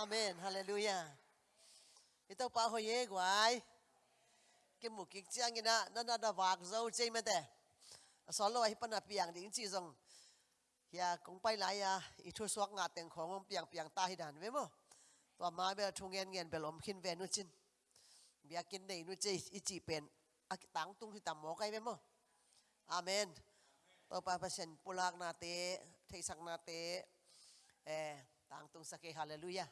อเมนฮาเลลูยาอีต้องพอหอยเยกวายกิมุกิจังยินะนั่นอ่ะดาวากเจ้าใจเมตเตอสโลให้ปนับเปียงดิ้งจีจงฮียคงไปหลายยาอีทุสวกงาเต็งของมันเปียงเปียงตาหิดันเว้ยมั้งตัวมาเบลทุ่งเงินเงินเบลอมขึ้นเวนุจินเบียกินในนุจีอีจีเป็นอักตังตุงที่ตามหมอไกเว้ยมั้งอเมนต่อไปพระเชนปุลากนาเตเทศักนาเตะเอตัางตรงสักเกฮาเลลูยา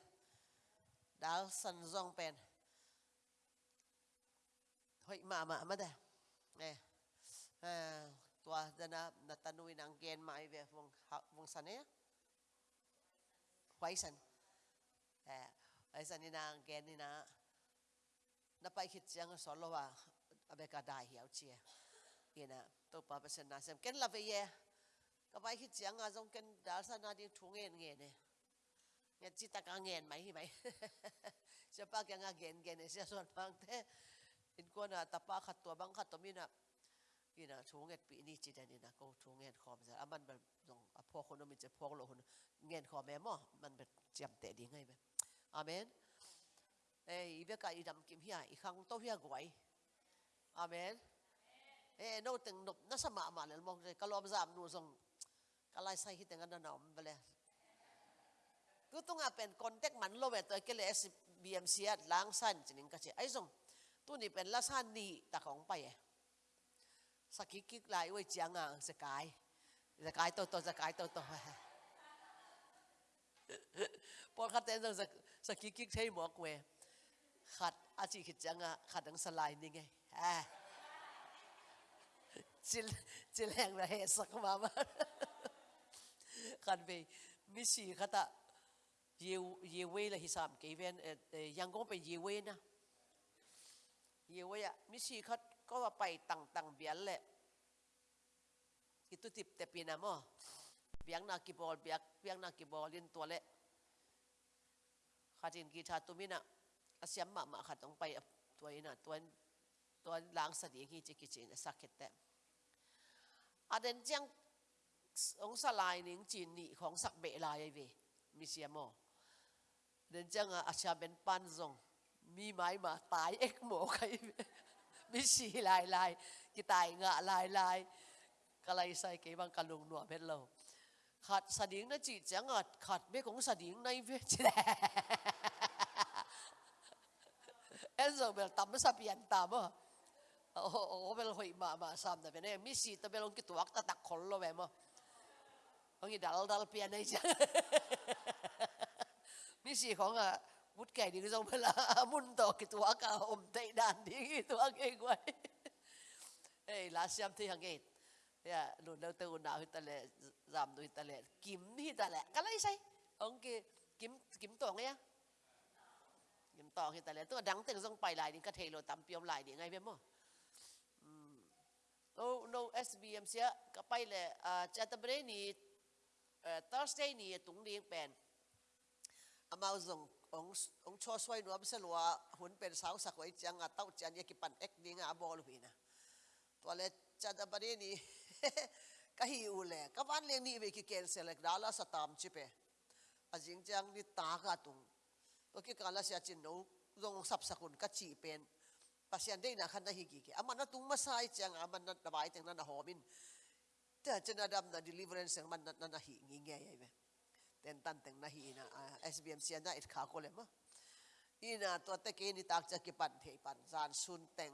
đá sân rong pen hoi mà mà ma đây nè à tua dana natanui nang gen mai về vùng vùng sân ấy quay sân à ai sân nina gen nina na pai khit chang so lo wa abeka dai hiao chia ina tôi pa pa sen na sem ken la ve ye ka pai khit chang a à, jong ken dal sa na di thung nghe nge ne เงี้ยจิตตกังเงินไหมใชไหมจะปากยังเงีินเงีินเสียส่วนบางเท่เห็นกูน่ะตาปากขัดตัวบางขัดตัวมีน่ะนี่น่ะชูเงินปีนี้จิตเนี่น่ะก็ชูเงินคอมจะอ่ะมันแบบต้องพอคนนั้นมันจะพอกคนเงินคอมแม่ม้อมันแบบจำเตะดีไงไหมอเมน เอ้ยเบกาอีดำกินเฮียอีขังโตเฮียกวยอเมน เอ้ยโน่ตึงนบนัสมามาเลยมองเลยกะลอมจามนู่นส่งกะไลใส่ที่ตึงนันนอมไปเลยกูต้องเป็นคอนแทคมันโลเวตัวเกลเอสบีเอ็มซีอดล้างสันจริงก็ใช่ไอ้ส่งตัวนี้เป็นลักษณะนี้ตาของไปสักกิ๊กไร่ไว้เจียงอ่ะสกายสกายโตโตสกายโตโตพอขัดเต้นสักกิ๊กใช้หมอกเวขัดอาชีพเจียงอ่ะขัดดังสไลน์นี่ไงเฮ้จิลจิลแหงระเหสักมาบ้างขัดไปมิชีขัดตายเยเวละฮิสามกีเวนยังก็เป็นเยเวนะเยเวะมิชีเขาก็ว่าไปต่างต่างเบียนแหละกิตุติบเตปีนะมอ่ะเบียงนากีบอลเบียงเบียงนากีบอลลินตัวเละขาดินกีชาตุมินะอาเซมมามาขัดต้องไปตัวนะตัวตัวล้างสติงี้จิกิจินสักเหตุแต่อาเดนจียงองสลายนิงจินนีของสักเบลายไอเวมิเซียโง nên chăng à acha bên pan zong mi mai mà tai ek mổ cái mi xì lại lại cái tai ngạ lại lại cái lại sai cái bằng cái lùng nuột hết lâu khát sa điếng nó chỉ chẳng ngọt khát biết cũng sa điếng nay với chị em rồi bel tắm sa biển tắm à ô ô bel hồi mà mà sam đó bên em mi xì tao bel ông cái tuốc ta đặt khổ lo về mà ông ấy đal đal biển này chứ นี่สีของอ่ะวุฒิไก่ดีก็ทรงพลามุ่นต่อกิตัวกาอมเตดานดีกตัวเก่งไว้เอ้ลาเซียมที่ยังเกตเนี่ยหลุนเราตัวหนาวฮิตาเล่จำดูฮิตาเล่กิมี่ตาเล่กันเลยใช่องค์กิมกิมตัวไงี่ยกิมต่อฮิตาเล่ตัวดังเต็งทรงไปหลายนี่ก็เทโลตามเปียมหลายนี่ไงเพี้ยมอ้งโอ้โนเอสบีเมเสียก็ไปเลยอ่าจัตเตอร์เบรนี่เอ่อทัสเตนี่ตุงเรียงแป็นอามา่งององชัวสวยนัวมิสลัวหุ่นเป็นสาวสักไว้จังอาเต้าจันยกิปันเอกดิงอาบอลวีนะตัวเล็กจัดบันนี่ก็อิวเลยก็วันเลี้ยงนี่ไปกิเกนเสล็กดาลาสตามชิเปอาจิงจังนี่ตากาตุงตัวกิการละเสียจินโนจงสับสกุลก็จีเป็นปัสยันได้นะขันนะฮิกิเกอามันนั่ตุงมาใส่จังอามันนั่ระบายจั่งนั่นหอมินแต่จะนั่นดำนัดดิลิเวอร์เรนซ์มันนัดนั่นฮิงิเงยไงเต็นตันเต็งนะฮีนะเอสบีเอ็มซีอันนั้นอิดขาก็เลยมั้งอีน่ะตัวเต็งี้นิตากจะกี่ปันเทปันจานซุนเต็ง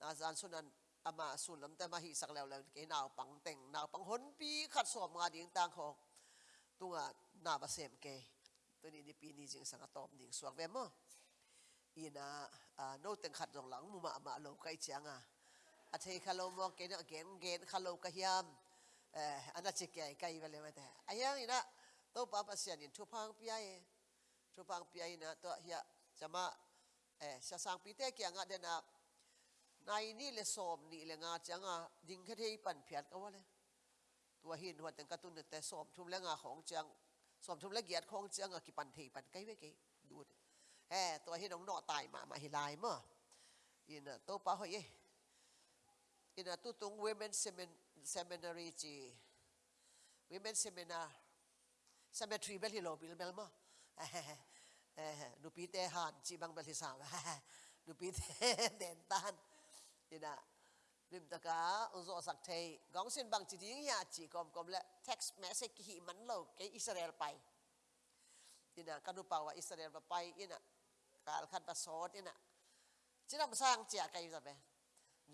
นะจานซุนนั้นอามาซุนลำแต่มาฮีสักแล้วแล้วกี่นาปังเต็งเอาปังฮุนปีขัดสอบมาดิ้งต่างหองตัวน่าบะเซมเกย์ตัวนี้ดีปีนี้จึงสังกตอมดิ่งสวกเวมั้อีน่ะอ่าโน้เต็งขัดรองหลังมุมอามาโลกไกเจียงอ่ะอาเทคาโลมองเกนเกนเกนคาโลกะยามเอออันนั้นจะแก่ไกลไปเลยแม่แต่อายังอีน่ะตัวปาพัสยานินทุพังพีไอทุพังพีไอนะตัวเฮียจะมาเอ๋จะสังพิเตกี้ยงอ่ะเดนะนายนี่เลยสอบนี่เลยงาจังอ่ะยิงแค่ที่ปั่นเพียรก็ว่า เลย ตัวหินหัวแตงกระตุ้นแต่สอบทุ่มแล้วงาของจังสอบทุ่มและเกียรติของจังอ่ะกี่ปั่นทีปั่นไกลไม้กี่ดูเออตัวหินน้องนอตายมา มาหิลายมั้งอินตัวปาฮียอินตัวต้ง women seminary จี women seminar สมัยทรีเบลฮิโลบิลเบลมาดูปีเตหันจีบังเบลฮิสามดูปีเตเดนตันนี่นะริมตะกาอุจอสักเทยกองเส้นบางจีดิ้งยาจีกอมกอมและเท็กซ์แมสเซกิมันโลกไออิสราเอลไปนี่นะกันูเปล่าว่าอิสราเอลไปนี่นะการขันประสอนนี่นะจีนำสร้างเจียกันอยู่ใช่ไหม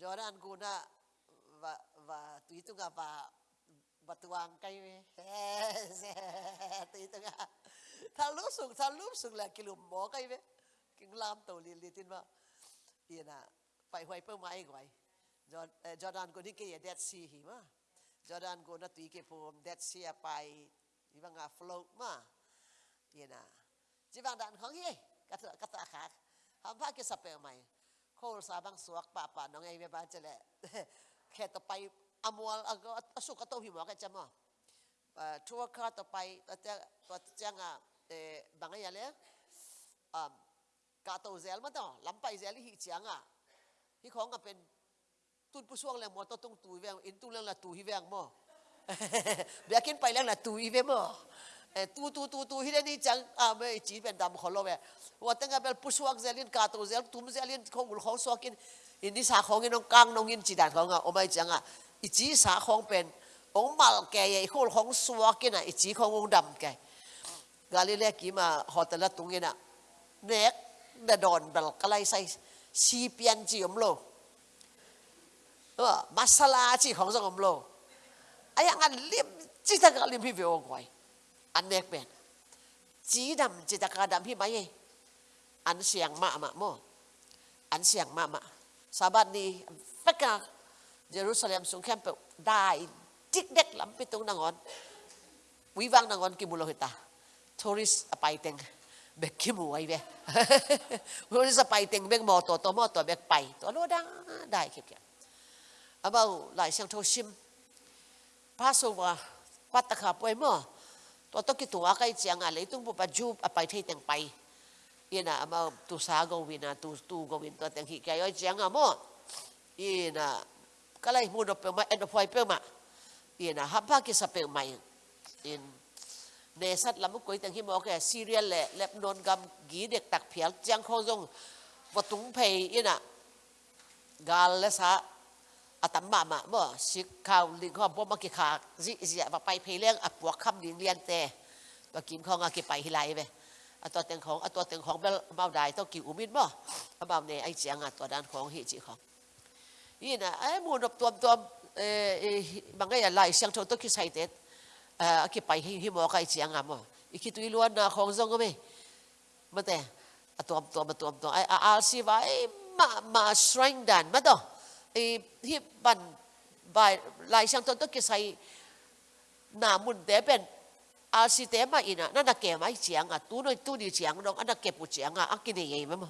จอร์แดนกูน่ะว่าว่าตุยตุงกับว่าบตวางไกลตีตังถ้ารู้สึกถ้ารู้สึกแหละกิลุมบมอไกลไหกิงลามตัวลีลีทินบ่เียน่ะไปหวยเปิาหมายหวยจอร์ดานกนนี่เกียดเดซีหิมะจอร์ดานคนนั้นตีเกี่ยวมเดดซีไปยี่บังอาฟลูมะเียน่ะจีบังดันของเฮ่กระตกระตาขาทำภากิสเปลใหม่โคลสาบังสวกป่าป่าน้องไอ้เบบ้าเจะลแค่ต่อไปอมัวอสุกโตหิมะกันจำมาทัวร์คาต่อไปตัวเจ้าตัวเจ้าอ่ะบางอย่างเลยกาโตเซลมาต่อลำไปเซลหิเจียงอ่ะที่ของก็เป็นตุนผู้ช่วงเลยมัวต้องตุงตุยแวงอินตุเรงละตูหิแวงมั้เบียกินไปแรื่งละตูหิเวงมั้งตูตูตูตูฮิเรนี่จังอ่าไม่จีเป็นดำขอลเวว่าตั้งแต่เป็นผู้ช่วงเซลินกาโตเซลทุ้มเซลินของมุลของสวกินอินดิสาของเงินน้องกางน้องเงินจีดันของอ่ะ โอ้ไม่จังอ่ะอิจิสาของเป็นองมาลแกใหญ่คนของสวกินะอิจิขององดำแก่กาลิเลกีมาฮอตละตรงนี้นะเน็กเดดอนบลกไลใส่ซีเปียนจีอมโลเออมาสลาจีของสงอมโลไอ้ยังอันลิมจิตกาลิมพี่เวองไว้อันเน็กเป็นจีดำจิตกาดำพี่ไม่อันเสียงมามาโมอันเสียงมามาสาบัดนี้เปกายรูซาเล็มสงครามไปได้จิกเด็กลำไปตรงนังอนวิวังนังอนกิมุโลหิตาทัวริสอไปเต็งเบกิี้มวเวทัริสไปเต็งเบกมอตัวตัวมอตัวเบกไปตัวรู้ดังได้คิดแก่อาบ่าวหลายเซียงโทชิมพระสุวะปัตตะขาป่วยมั่วตัวตกิตัวใกล้เจียงอะไรต้องบุปผาจูบไปที่เต็งไปยีน่ะอาบ่าวตุสาโกวินาตุตุโกวินตัวเต็งหิแก่ย้อยเจียงอะมั่วยีน่ะก็เลยมูดอปเปิลมาเอ็นอพไยเปิลมาอีน่ะฮับบ้ากิสเปิลใหม่อินเนสัตลำกุยตังหิมโอเคซีเรียลแหละเล็บนนกำกีเด็กตักเพียลจังโคจงวัตุงเพยอีน่ะกาลเลสะอตัมมามาบ่สิข้าว ลิงข้าวบ่มาเกี่ยขาจิเสียไปเพลี่ยงอัปวกคำดินเรียนแต่ตัวกินข้าวอากิไปฮิไลไปอตัวเต็งของอตัวเต็งของเบลเบาได้ต้องกิอุมินบ่เบาเนยไอเจียงอตัวด้านของเิจิของ à, ai mu nop tuam tuam mangai lai siang thon to ki sai te a à, pai hi hi mo kai chiang à, mo i ki tui luan na khong zong me ma à, a tuam tuam à, tuam tuam ai à, al si va ai ma ma shrang dan ma to i hi ban bai lai siang thon to ki sai na mun à, ben al si te ma ina na na ke mai chiang à, tu noi tu ni chiang dong ana ke pu chiang a à, ni ye ma mo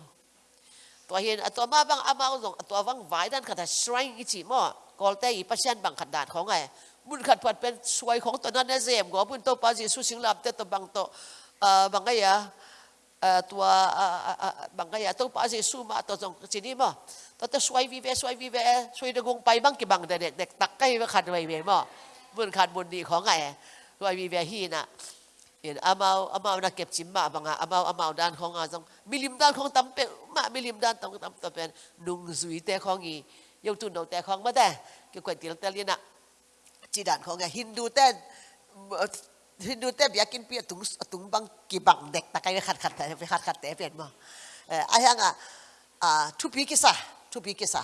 ตัวเห็นตัวมาบังอามาอุสงตัววังไหวด้านขัดสไลงอิจิมอกอลเตอีปัชเชนบังขัดดานของไงบุญขัดผัดเป็นสวยของตัวนั้นนะเซมกอบุญโตปาจิสุสิงลับเตตัวบังโตบังไงอะตัวบังไงยะตัวปาจิสุมาตัวจงจีนีมอตัวตสวยวิเวสวยวิเวสวยดงงไปบังกี่บังเด็กเด็กตักใกล้ขัดไว้เวมอบุญขัดบุญดีของไงสวยวิเวฮีน่ะเอามาเอามาเอาเก็บชิมมาบังอาเอามาเอามาด้านของงานตงมิลิมด้านของตำเป็นมามิลิมด้านตรงตำตำเป็นดุงสุยแต่ของอีโยตุนเอาแต่ของมาแต่เกี่ยวกับตีลังแต่เลียน่ะจีดานของไงฮินดูแต่ฮินดูแต่เบียกินเปียถุงถุงบางกี่บังเด็กตะไครปขัดขัดแต่ไปขัดขัดแต่เปลี่ยนมาเอออะไรอ่ะอ่าทุบีกิซ่าทุบีกิซ่า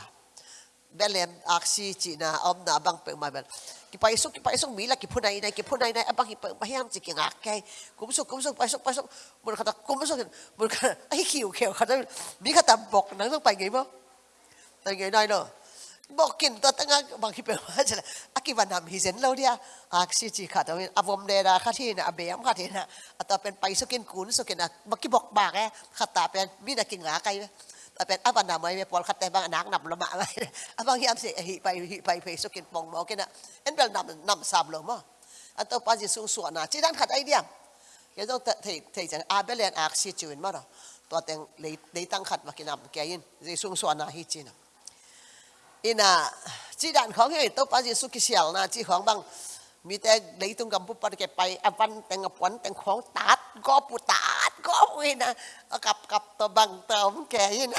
belen aksi china om na bang pe ma bel ki paisok ki paisok mila ki phunai nai ki phunai nai abang hi pe ma hiam chi ki ngak kai kumsok kumsok paisok paisok mur khata kumsok mur khata ai khiu kheu khata mi khata bok nang tong pai ngai bo tai ngai nai no bok kin ta tanga bang hi pe ma chala akiwa nam hi zen lo dia aksi chi khata avom de da khati na abem khati na ata pen paisokin kun sokin na baki bok ba ka khata pen mi na ki ngak kai เป็นอับันนาไมไม่พอขัดแต่บางนักนำละมาไว้บางยามเสียหิไปหิไปเปสุกินปองมอกินะเอ็นเป็นนำนำสามลมอ่ะอันตัวปัจจุบันส่วนนะจีดันขัดไอเดียมยังต้องเทเทจังอาเบลนอากซิจูนมาหรอตัวแตงเลยเลยตั้งขัดมากินนำแกยินจีส่งส่วนนะฮิจีนะอินะจีดันของเฮ้ตัวปัจจุบันกิเชลนะจีของบางมีแต่เลยตุงกับผูปฏิเกไปอวันแตงกับวันแตงของตัดก็ปุตตา có kovina kap kap to bang tom ke yin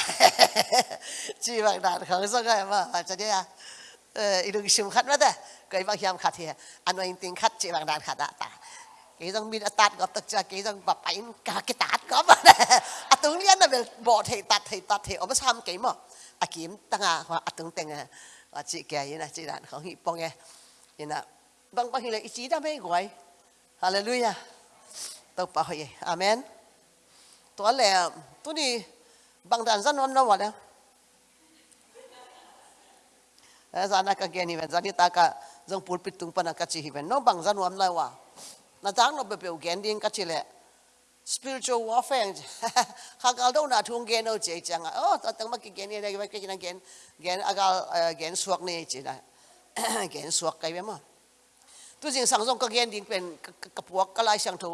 chi bang dan khang so ga ma cha dia ilung sim khat ma da cái bang yam khat he anh nói tiếng khat chi bang dan khat đã, ta cái dòng min tat gặp tất cả cái dòng bà bánh cả cái tát có mà à tướng liên là về bỏ thầy tát thầy tát thầy ông bên sam cái mà à kiếm tăng à hoặc à tướng tăng à à chị kể như này chị đàn không hiểu bông nghe như là bằng bằng hình là ý chí đam mê gọi Hallelujah. Tao bảo vậy. Amen. ตัวแหลมตัวนี้บางด้านจันวันนั้นวะเนี่ยเออจานักเกนี่เป็นจานิตากะจงปูดปิดตุงปนักกะชีเป็นน้องบางจันวันเลยวะน่าจังน้องเปเปียวเกนดิ้งกะชีแหละ spiritual warfare ข้ากัลโดนาทุ่งเกนเอาเจจังอ่ะโอ้ตั้งมากิเกนี่ได้ไปกินนั่งเกนเกนอากัลเกนสวกนี่จีนะเกนสวกไกลไปมั้งตัวจริงสังสงก็เกนดิ้งเป็นกระปวกกระไรสังทู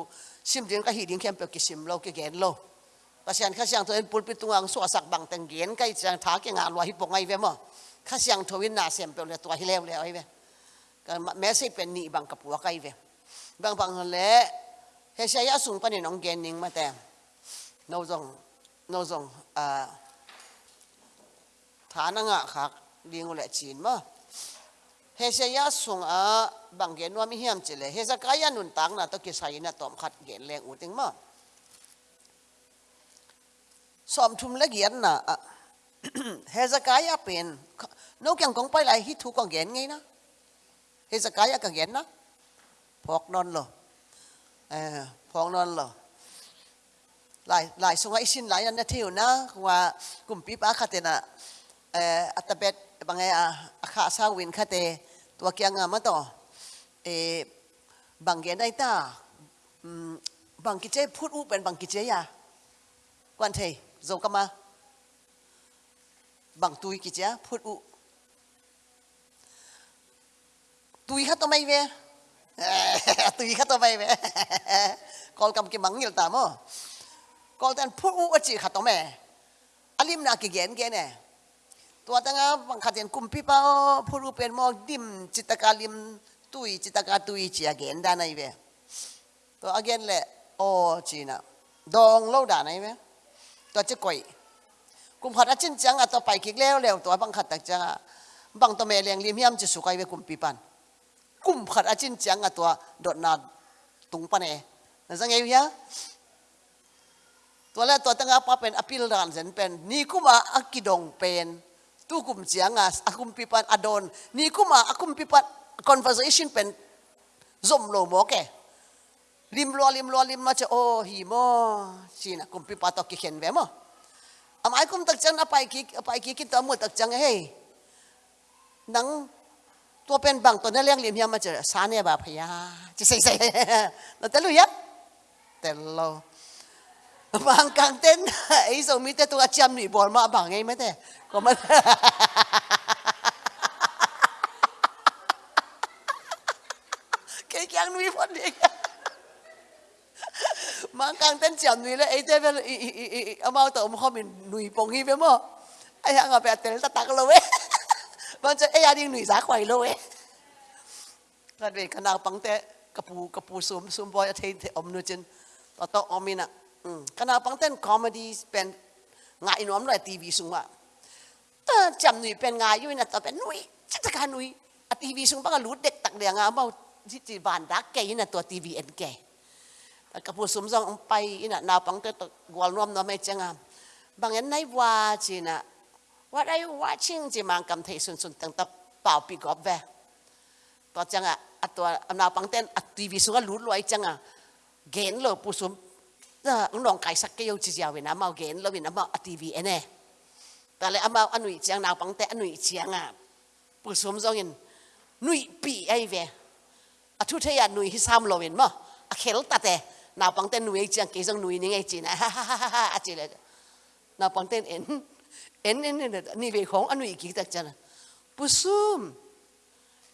สิมเรียนก็หีดิ้งเข้มเปรกิสิมโลกิเกนโลภาษาข้าเสียงตัวเองปุ่นปิตุงังสวสักบังตังเกียนก็จะท้าเกงานวาฮิปงไงเว้ยมั้งข้าเสียงทวินนาเสียมเปียเลยตัวฮิเลวเลยไอ้เว้ยก็แม้สิเป็นนีบังกับหัวไกเว้ยบางบางเละเฮชายาสูงปนิน้องเกนนิงมาแต่โนจงนนจงอ่าฐานะงะขากดีงูเลยจีนมั้งเฮเซียสุงอาบางเกนว่ามีเฮียมจิเลยเฮสกายนุนตังนะตะกิไซนะตอมขัดเกนแรงอุติงมาสอมทุมละเกียนนะเฮสกายาเป็นนกยังกงไปไหลฮิทุกองเกนไงนะเฮสกายากังเกนนะพอกนอนหรอเออพอกนอนหรอหลายหลายสงสัยสินหลายอันน่ะเที่ยวนะว่ากลุ่มปีปอาคาเตนะเอ่ออัตเบ็บางไงอาคาซาวินคาเตตัวเกียงงามาต่อเอบางแกียนไอตาบางกิจเจพูดอุเป็นบางกิจเจยากวนเทยโจกมาบางตุยกิจเจพูดอุตุยขัดตัวไม่เวตุยขัดตัวไม่เวกอลกำกิบังเยิลตามอกอลแต่พูดอุอจิขัดตัวแม่อลิมนากิเกนเกนเนี่ยตัวตั้งบังคับเย็นกุมพี่เป้าผู้รู้เป็นมองดิมจิตกาลิมตุยจิตกาตุยจีอเกนด้านไหนเวตัวอเกนแหละโอจีนะดองเล่าด้านไหนเวตัวจะก่อยกุมพอาชินจังอ่ะตัวไปคิกแล้วแล้วตัวบังคับตักจังบังตัวเมลียงลิมยามจะสุกัยเวกุมปีปันกุมขัดอาชินจังอ่ะตัวดดนาตุงปันเอนั่นสังเกตยังตัวแรกตัวตั้งอาปาเป็นอภิรันเซนเป็นนี่กุมาอักกิดงเป็น tu kum ciangas aku pipan adon ni mah aku pipan conversation pen zoom lo oh, mo ke eh, lim lo lim ya, lo lim macam oh hi mo aku kum pipa to ya. ki khen ve mo amai kum tak chang apai ki apai ki ki to mo tak chang hey nang telo ya? บางกลางเต้นไอ้สมิแตตัวจำหนีบอลมาบังไงไม่แต่ก็มันแก่ยังนุ้ยพอดีมางกลางเต้นจำนุ้ยแล้วไอ้เจ้าเป็นเอามาตัวมข้อม็นนุ้ยปงฮีไปมั้งไอ้ยังเอาไปเต้นตะตักเลยเวยมันจะไอ้ยาดิ้งหนุ่ยสาไข่เลยเว้ยกันเป็นขนาดปังเตะกระปูกระปูสวมสวมบอยอาเทนเทอมนูจินต่อต่ออมินะขณะฟังเต้นคอมเมดี้เป็นงานอินอมเลยทีวีสูงว่าต่จำหนุ่ยเป็นงานอยู่นะต่อเป็นหนุ่ยชักการหนุ่ยทีวีสูงป้าก็รู้เด็กตักเดียงอ่ะเมาที่จีบานรักแกยินะตัวทีวีเอ็นแก่แตกระพูสมซองไปยินะนาฟังเต้นตกวนน้อมน้อมไม่เจงอ่บางอย่ันในว่าจีนะ what are you watching จีมังกำเทยสุนสุนตั้งแต่เป่าปีกอบแวตอนจังอ่ะตัวนาปังเต้นทีวีสูงก็รู้ลอยจังอ่ะเกณฑ์เลยผู้สม ta ung long kai sak ke yo chi ya we na mau gen lo we na mau a tv ene ta le amao anui chiang nào bằng te anui chiang à bu som zong in nui pi ai về a à, thu thế ya à, nui hi sam lo in mo a à, khel ta te nào bằng te nui chiang ke zong nui ni ngai chi na ha ha ha ha a chi le nào bằng te en en en ni về khong anui ki tak chan bu som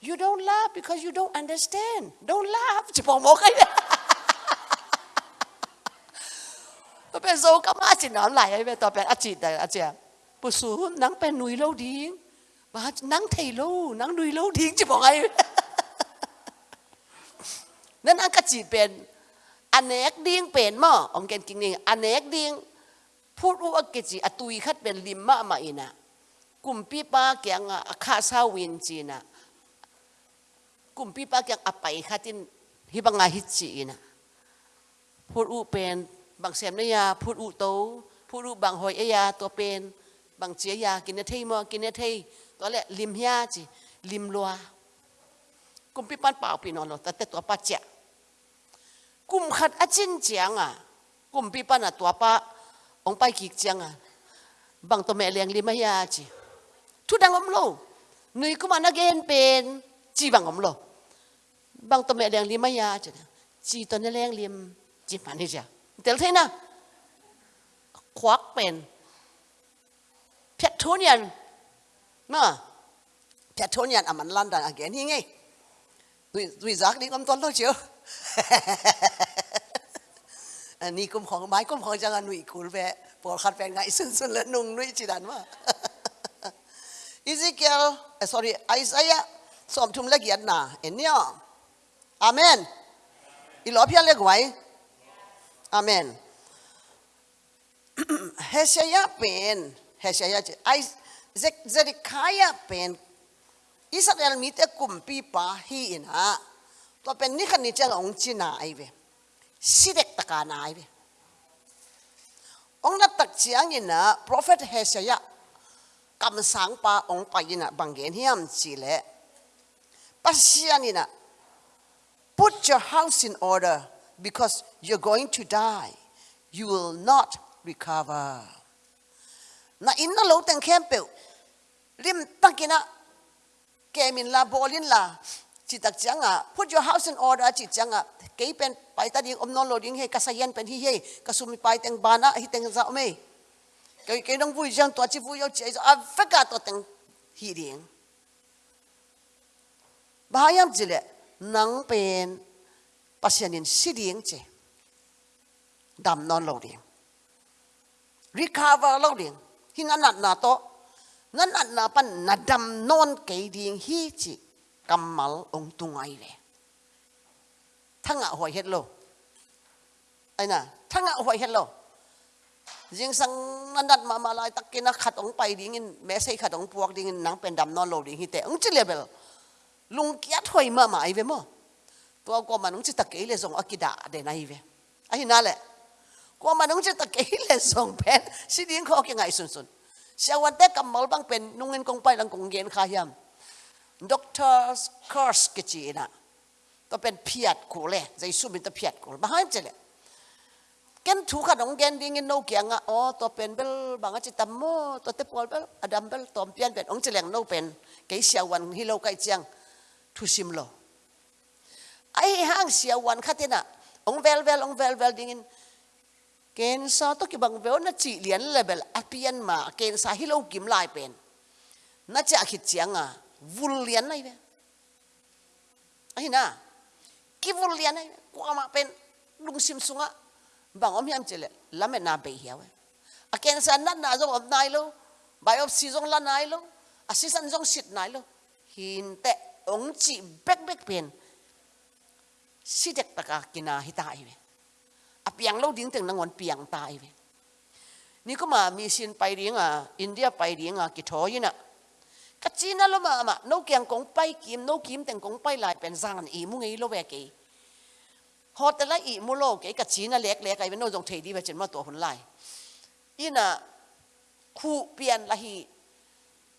you don't laugh because you don't understand don't laugh chỉ bằng mo cái เป็นโซก็มาจีนอนไหลไปต่อเป็นอาจิตแต่อาเจียปุสูนังเป็นนุยเล่าดิ้งมานังเทโลนังนุยเล่าดิ้งจะบอกไงนั่นอังกจีเป็นอันเนกดิ้งเป็นมั้งองเกนกิงนิงอันเนกดิ้งพูดว่าเกจิอตุยคัดเป็นลิมมะมาอินะกลุ่มปีป้าเกียงอาคาซาวินจีนะกลุ่มปีป้าเกียงอไปคัดินฮิบังอาฮิจีนะพูดอาเป็นบางเสียมนยาพูดอุโตพูดอุบางหอยยาตัวเป็น บางเจียยากินเนทีมอกินเนทีตัวแหละลิมยาจีลิมลัวกุมพิปันเปล่าปีนอนหรอแต่แต่ตัวป้าเจ้ากุมขัดอจินเจียงอ่ะกุมพิปันอ่ะตัวป้าองไปขีกเจียงอ่ะบางตัวแม่เลี้ยงลิมยาจีทุดังอมโลนุยกุมานักเกนเป็นจีบังอมโลบางตัวแม่เลี้ยงลิมยาจีจีตัวนี้เลี้ยงลิมจีมันนี่จ้ะเดี๋ยวที่นะควักเป็นเพชรทุนยันเนาะเพชรทุนยันอ่ะมันลันดันอ่ะแกนี่ไงดุยดุยจักนี่ก็ต้นเ้นเชียวอันนี้กุมของ ไม้กุมของจังหวัดนุ่ยคุณแม่ปวดขัดแฟนไงซึ่งซล้วนุ่งนุ่ยจีดันว่าอิซิเกลเอ่อ sorry ไอ้ซายะสมทุ่มล็กอียดหนาเอ็นเนี่ยอเมน อีหลอพียงเล็กไว้อเมนเฮเชียเป็นเฮเชียจไอเซเซริคายเป็นอิสราเอลมีแต่กลุ่มปีปาฮีนะตัวเป็นนี่คันนี้จะองจีนาไอเวสิเด็กตะการนาไอเวองนัตักเชียงยินนะพระเฟตเฮเชียกำสังปาองคไปยินะบางเกนเฮียมจีเล่ปัสยานินะ put your house in order because you're going to die. You will not recover. Na in na lo tang kempe lim takina kemin la bolin la chitak changa put your house in order chit changa kei pen pai ta ding om non lo he kasayan pen hi he kasumi pai teng bana hi teng za me cái cái nông vui dân tôi chỉ vui yêu chị à phát cả tôi từng hi điện bà em nắng pen. pasianin sidieng che dam non lo ding recover lâu ding hi ngan nat na to ngan nat na pan na dam non ke ding hi chi mal ông tung ai về le thanga hoi het lo ai na thanga hoài hết lo riêng sang nan nat ma ma lai tak kena khat ong pai ding in me sei khat ong puak ding in nang pen dam non lâu ding hi te ong chi level lung kia thoi ma mai ve mo ตัวกมันนุ่งจะตะเกลส่งอกิดาเดนไอเวไอินั่นแหละก็มันนุ่งจะตะเกียเลส่งเป็นสิ่งี้เขาเก่งไงสุนสุนเชาวันเต็กับมอลบังเป็นนุ่งเงินกงไปลังกงเย็นขายมด็อกเตอร์สคอร์สกจีนะตัวเป็นเพียดกูเลยใจสู้เป็นตัวเพียดกูมาให้เจเลยเกันถูกขนมเกนดิ้งโนเกียงอ่ะอ๋อตัวเป็นเบลบางอาจิตตมอตัวเตปอลเบลอดัมเบลตอมเปียนเป็นองเจเลงโนเป็นเกี่ยววันฮิโลกายเจียงทุชิมโล ai hang sia wan khatina ông vel vel ông vel vel dingin ken sa to ki bang vel na chi lian level apian ma ken sa hilo kim lai pen na cha khit chianga vul lian này vậy, ai na kí vul lian này, qua ma pen lung sim á, bang om hiam làm lame na be hiawe a ken sa na na zo om nai lo biopsy zong la nai lo assistant zong sit nai lo hin te ong chi bẹt bek pen สิเด็กตะกากินาหิตาอีเวอพียงเลาดิ้งถึงนางวนเปียงตาอีเวนี่ก็มามีสินไปเรียงอ่ะอินเดียไปเรียงอ่ะกิทอยินะกจีนนั่นละมาอ่ะนกแกงกงไปกิมนกกิมแต่งกงไปหลายเป็นจานอีมุงอีโลเวกีฮอตละอีมุโลกีกัจจีนั่นเล็กเล็กไอ้เป็นนกจงเทดีไปจนมาตัวคนไล่ยินะคู่เปลี่ยนละหี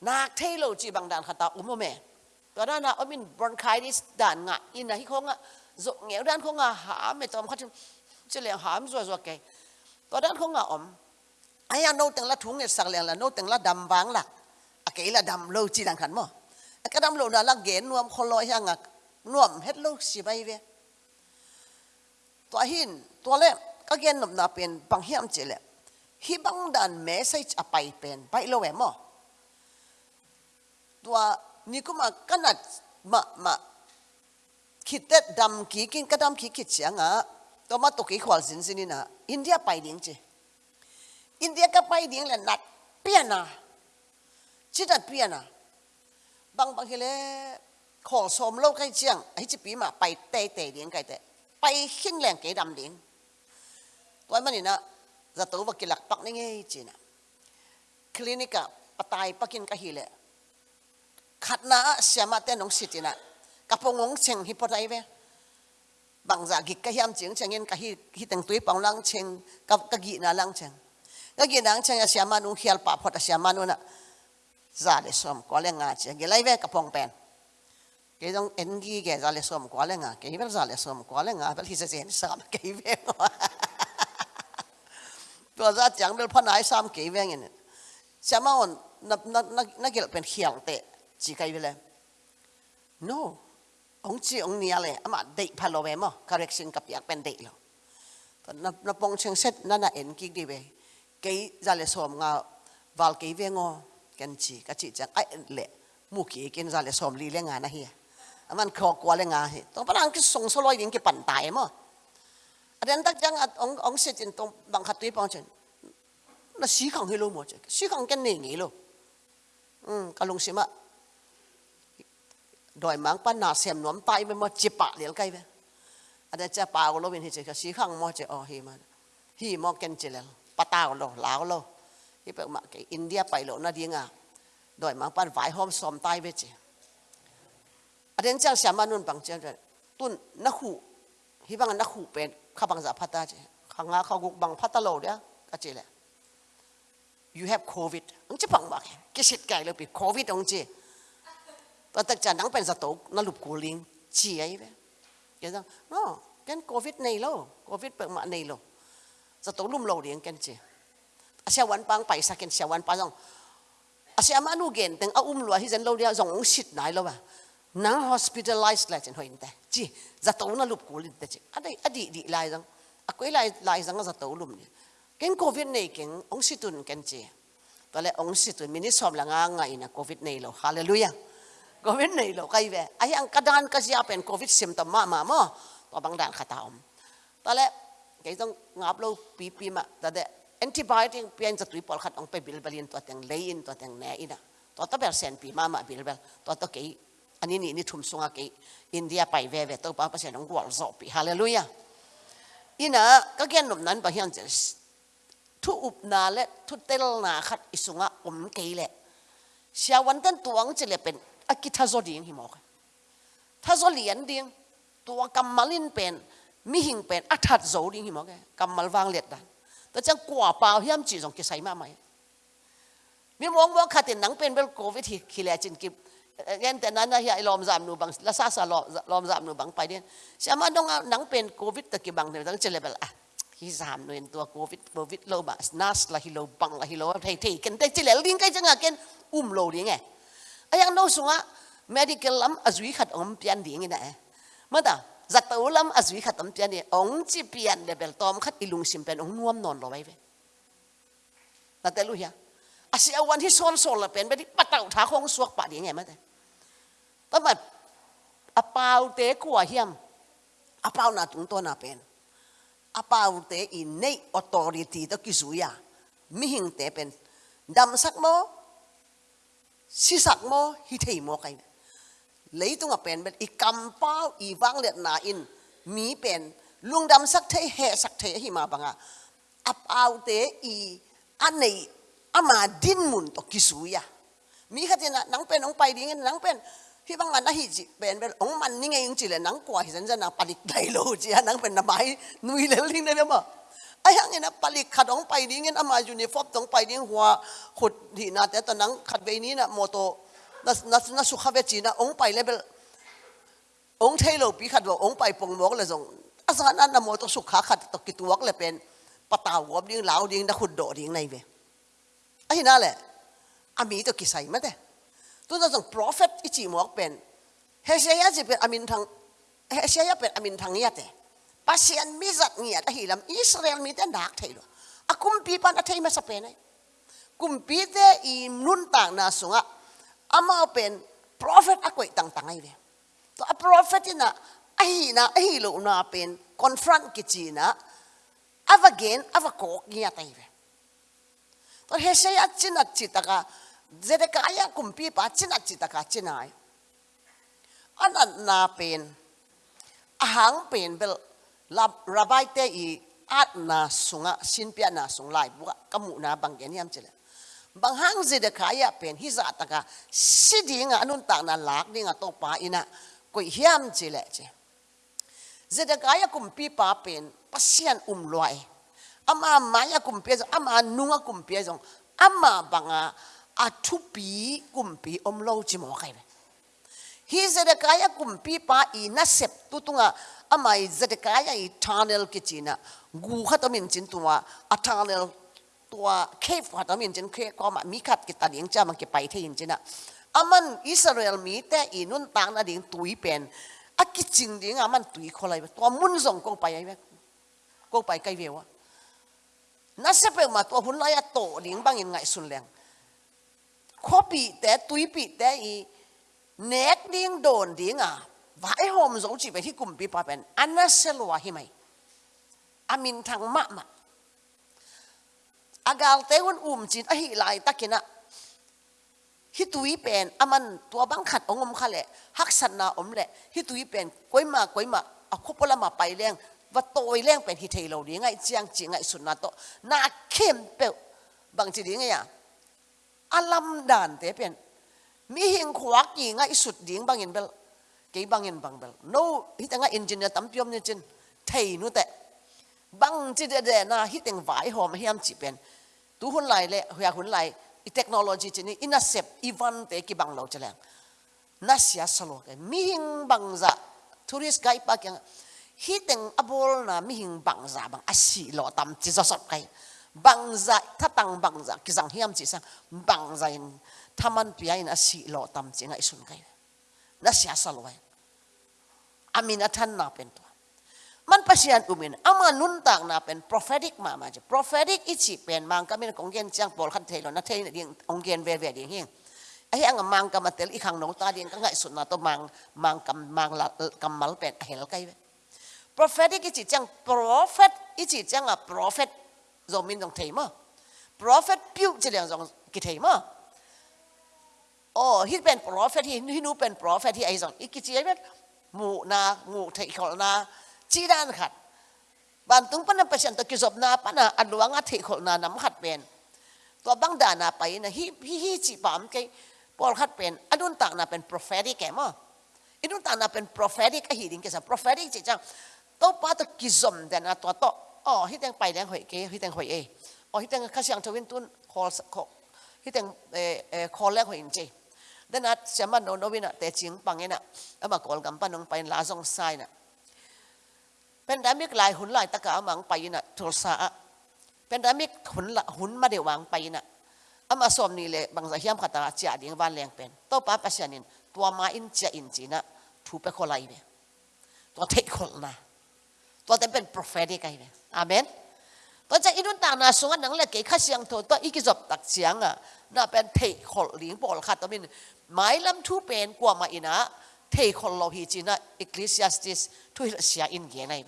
นาคเทโลจีบางด่านขตาอุ้มแม่อนนั้นะอมินบอนไคดิสด่านงะอินะฮิคงอ่ะ dụng nghèo đan không à hả mày tôm khát chứ liền hả mày rồi rồi kì có đan không à ổn ai ăn nấu từng lá thúng này sạc liền là nấu từng lá đầm vàng lạc à cái là đầm lâu chi đang khẩn mà à, cái đầm lâu là là ghé nuông khô loi hang à nuông hết lâu xì bay về tua hin tua lẹ cái gen nộp nạp tiền bằng hiểm chỉ lẹ hi băng đàn mẹ xây à bay tiền bay lâu em mà tua ni cũng mà cái mà mà คิดเด็ดดำขี้กินกระดำขี้คิดเสียงอ่ะตัวมาตกขีขวาสินสินี่นะอินเดียไปดิ้งจีอินเดียก็ไปดิ้งแหละนัดเปียนะชิดนัดเปียนะบางบางทีเลยขอสมโลกใกล้เชียงไอ้จีปีมาไปเตะเตะดิ้งไกลเตะไปขึ้นแรงเกดำดิ้งตัวมันนี่นะ จะตัวว่ากิลักปักนี่ไงจีนะคลินิกอะปตายปักกินกะฮีเลยขัดนะเสียมาเต้น้องสิจินะ kapongong cheng hi potai ve bằng giả gik cái hiểm cheng cheng en ka hi hi tang tui pang lang cheng ka ka gi na lang cheng ka gi nang cheng a siama nu hial pa phot a siama nu na za le som ko le nga cheng ge lai cặp ông pen cái dòng anh ghi cái za le som ko le ngã cái vel za le som ko le ngã vel hi sẽ xem sao cái cái cái như ông được gì ve ตัวซาจังเบลพนายซ้ำเกี่ยงเงี้ยใช่ไหมอ่อนนักนักนักนักเกี่ยวเป็นเขียงเตะจีไกไปเลย no ông chị ông nia lệ mà đệ phải lo về mà correction cặp yak bên đệ lo còn nó nó bong chân xét nó là end kia đi về cái ra lệ xóm ngà vào cái về ngô cần chị các chị chẳng ai lệ mu kia cái ra lệ xóm lì lệ ngà này hiền aman khó quá lệ ngà hiền tôi bắt ăn cái sông số loi đến cái bản tài mà anh đây tất chẳng ông ông sẽ trên tông bằng khát tuyết bong chân nó sĩ khẳng hi luôn mà chứ sĩ khẳng cái này nghĩ luôn. ừ cái lông sĩ mà ดอยมังปันนาเสียมนวมไปไม่มาจิปะเหลียลไกเวอันนี้จะปาวาลปินฮิจิกสีข้างมอจะอฮีมาฮีมอกนเจลลปะตาวโลลาวโลที่เป็นมาเกอินเดียไปโลนาดีงาดอยมังปันไหวหอมซอมยไปเวจอันนี้จ้าเสียมานุนปังเจ้าตุนนักหูฮีบังนักหูเป็นข้าบังสาพัตตาเจข้าง้าขากุกบังพัตตโลเดียก็เจลล์ you have covid อันจะปังบักกิสิตไก่เลยปี covid องเจ và tất cả nắng bên giờ tổ nó lục cố linh chỉ ấy vậy cái rằng nó cái covid này lâu covid bệnh mạng này lâu giờ tổ lùm lâu điện cái gì sẽ vẫn bang bảy sa cái sẽ vẫn bang à sẽ mà nu gen tiếng ông um lúa hi dân lâu đi rằng ông shit này lâu à nắng hospitalized lại trên hồi nãy chỉ giờ tổ nó lục cố linh thế chứ ở à, đây ở à, đi đi lại rằng à quay lại lại rằng giờ tổ lùm này cái covid này cái ông shit tuần cái gì và lại ông shit tuần mình đi xóm là ngay ngày là covid này lâu hallelujah ก็เว้นนี่ลูกไอ้เว้ไอ้ยังกระดานก็จะเป็นโควิดซิมตอมมามาโมตัวบางด่านขาดตาอมตอนแรกแกต้องงับลูกปีปีมาแต่เดอแอนติบอดีเปลี่ยนจากตุยปอลขัดองไปบิลเบลินตัวแตงเลี้ยนตัวแตงแหนอินะตัวตัวเปอร์เซนต์ปีมามาบิลเบลตัวตัวแกอันนี้นี่นี่ทุ่มสูงก่ะแกอินเดียไปเว้เว้ตัวป้าเปอร์เซน์ของวอลซอปีฮาเลลูยาอีน่ะก็แกนุ่มนั้นบางอย่างจะทุอุบนาเละทุเตลนาขัดอิสุงะอมเกลเลชาววันเต้นตัวงจะเลยเป็นอากิทาโซดีนหิมอกทาโซเลียนดิงตัวกำมลินเป็นมิหิงเป็นอัฐาดโซดิงหิมอกกำมลวางเล็ดดันแต่จังก่าเปล่าเฮียมจีสองกิใส่มาไหมมีมองว่าขัดตนหนังเป็นเบลโควิดขี้แลจินกิบเงี้ยแต่นั้นนะเฮียลอมจามนูบังละซาซาลอมจามนูบังไปเด่นใช่ไหมต้องหนังเป็นโควิดตะกี้บังเนี่ยต้องเจริญไปละฮิซามนูนตัวโควิดโควิดโลบัสนัสละฮิโลบังละฮิโลไทยไทยกันแต่เจริญลิงก็จะงักกันอุ้มโลดีงไงไอ้ยังโน้สุงะ medical ลมอาสุขัดองเปียนดีงี้นะเอ้มื่อตาจักตัลลมอาสุขัดองเปียนเนี่ยองจีเปียนเดบลตอมขัดอิลุงสิมเป็นองนวมนอนรอไว้เว้แต่ลุยเหรออสิเอาวันที่ซ้อนโซนละเป็นไปที่ปะเต่าท้าของสวกปะดีงี้เมื่อตาต้องแบบอปาวเตะกัวเฮียมอปาวนาตุงตัวนาเป็นอปาวเตะอินเนยออโตเริตีตะกิสุยะมิหิงเตเป็นดัมสักโมสิสักโมฮิเทโมกันเลยตองเป็นแบบอีกำป้าอีวังเลียนาอิน มีเป็นลุงดำสักเทเหสักเทหิมาบังอะอับเอาเตอีอันไหนอามาดินมุนตกิสุยะมีขนาดนังเป็นองไปดีเงี้ยนังเป็นพี่บางงานนะฮิจิเป็นเป็นองมันนี่ไงยังจิเลยนังกว่าหิสันจะนังปฏิกไดโลจีฮะนังเป็นน้ำไม้นุยเลยลิงได้ไหมบ่ไอ้ยังเงนนปลิกขัดองไปนี้เงินอามาอยู่ในฟอบตองไปนี้หัวขุดที่นาแต่ตอนนั้นขัดไปนี้นะโมโตนัสนัสนัสุขเวจีนะองไปเลยเป็องเทโลปีขัดว่าองไปปงมอกเลยส่งอาสานั้นนะโมโตสุขาขัดตกิตัวกเลยเป็นปะตาวบดิ้งเหลาดิ้งนะขุดโดดิ้งในเวไอ้นั่นแหละอามีตกิใส่ไม่ได้ตัวนั้นส่งโปรเฟตอิจิมอกเป็นเฮเชียจะเป็นอามินทางเฮเชียเป็นอามินทางเนี่ยแต่ pasien mi zat nia ta hilam israel mi ten dak thailo akum pi pan athei ma sape nei kum pi te i nun tang na sunga ama pen prophet akoi tang tangai ve to a prophet ina ahi na ahi lo na pen confront na, kichina avagen avakok nia tai ve to hesei achin achitaka zerekaya kumpi pa achin achitaka chinai anan na pen ahang pen bel rabai te i at na sunga sin pia na sung lai bu kamu na bang gen yam chile bang hang ji de khaya pen hi za ta ka si ding anun ta na lak ding a to pa ina ko hiam chile che zedekaya kumpi pa pen pasian um loi ama ya kumpi zong ama nunga kumpi zong ama banga atupi kumpi om lo chi mo kai hi zedekaya kumpi pa ina sep nga อมัยจะได้กายอทานเอลกิจินะกูขัดตัวมินจินตัวอัทานเอลตัวเคฟขัดตัวมินจินเคฟก็มามีขัดกิตาเดิยงจ้ามันก็ไปเทียนจินะอามันอิสราเอลมีแต่อินุนต่างนั่นเองตุยเป็นอักกิจินเดีงอามันตุยคนไรตัวมุนซสงก็ไปไงก็ไปไกลเววะนั่นเสพมาตัวหุ่นไรตัวเดียงบางยังไงสุนแรงข้อปีแต่ตุยปีแต่อีเน็กดิ้งโดนเดียงอ่ะว่า้หอมสงจีเป็นที่กลุ่มปีปาเป็นอันนั้นเสลัวหิไหมอามินทางมะมะอาการเตวันอุ่มจินไอหิลายตะกินะฮิตุยเป็นอามันตัวบังขัดองมคะแหละฮักสันนาอมแหละฮิตุยเป็นก้ยมาก้ยมาเอาุบละมาไปแรงว่าโตยแรงเป็นฮิเทโลดีไงเจียงจีไงสุนัาโตนาเข้มเปลบางจีดีไงอ่ะอลัมดานเตเป็นมีเิงขวักยงไงสุดดีงบางเงินเปล cái băng in băng bel no hít anh engineer tắm piom như chân thầy nu tệ băng chỉ để để na hít anh vải hòm hiam chỉ bên tu hôn lại lệ hoa hôn lại i technology chân này intercept ivan tệ cái băng lâu chân lang na sia salo cái mi hình băng dạ tourist guide ba cái hít anh abol na mi hình băng dạ băng asi lo tắm chỉ do sập cái băng dạ thắt tăng băng dạ cái rằng hiam chỉ sang băng dạ tham ăn pia in asi lo tắm chỉ ngay sun cái na sia salo vậy อามินทันนาเป็นตัวมันภาษนอุมินอามานุนตักนาเป็น p r o p เฟ t ิกมามาจ้ p r o p เฟ t ิกอิจิเป็นมังกรมีนองเกนเซียงบอลคันเทลนัทเทนเดียงองเกนเวเวเดียงเฮงไอ้ยังมังกรมาเตลอีขังนงตาเดียงก็ง่ายสุดนะตัวมังมังกรมังละกรมัลเป็นเฮลไก่เ r o p h e t i c อิจิเซีัง p ร o ฟ h e t อิจิจังอ่ะ prophet รวมมินตงเทม่ะ prophet พิวจะเรียงตงกิเทม่ะโอ้ฮิตเป็น p ร o ฟ h e t ฮิโนเป็น prophet ทิ่ไอ้สองอีกกี่ไอ้าเป็นมูนามูเทคนาจีนันขัดบางตุงปนเปเซนตะกิจบนาปนาอันวังอัติขลนาน้ำขัดเป็นตัวบังดานาไปนะฮิฮิจีปามเกปอลขัดเป็นอันุนต่างนาเป็นโปรเฟติกแกมออันุนต่างนาเป็นโปรเฟติกอหีดิงกษัตริโปรเฟติกจีจังตัวป้าตะกิจบแต่นาตัวโตอ๋อฮีแังไปแดงหอยเกฮีแังหอยเออ๋อฮีแังข้าเสียงทวินตุนคอลคอฮีแังเอ่อคอลแรกหอยเจีดนัดเสมันโนโนวินะเตจิงปังเงนะเอมากอลกัมปันลงไปลาซงไซนะเป็นดามิกลายหุ่นลายตะกาอมังไปนะทุลสาเป็นดามิกหุ่นหุ่นมาเดวังไปนะเอมาสมนี่เลยบางสัยมขัตาจ่าดิ่งวันเลแยงเป็นต่อป้าปัศยานิน ตัวมาอินเจอินจีนะทูเปคนไรเนตัวเทคลนะตัวเต็มเป็นโปรเฟดกไงเนอามนตัวจะอินุนตานาสงันนังเลกเกข้าเสียงโทตัวอีกจบตักเสียงอ่ะน่าเป็นเทคนหลิงบอลค่ะตัวมินหมายลำทูเป็นกว่ามาอินะเทคนโลหิจินะอิกลิสยาสติสทุยเสียอินเกนัย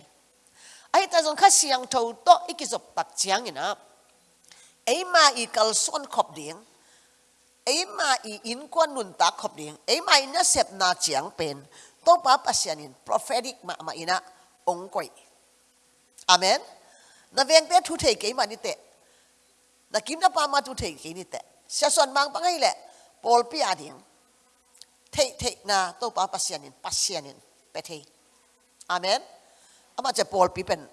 ไอ้ตาจงข้าเสียงทูโตอีกิจบตักเสียงอินะไอ้มาอีกลส่วนขอบเดียงไอ้มาอีอินกว่านุนตักขอบเดียงไอ้มาอินะเสพนาเสียงเป็นโตป้าปัสยานิน prophetic มามาอินะองค์กอยอเมนนาเวงเป็ดทุเทกอิมานิเตนากิมนาปามาทุเทกอินิเตเสียส่วนบางปังไงแหละ Paul pi a d i n ง thế thế na tôi bảo pasianin pasianin bé thế amen ama chỉ Paul pipen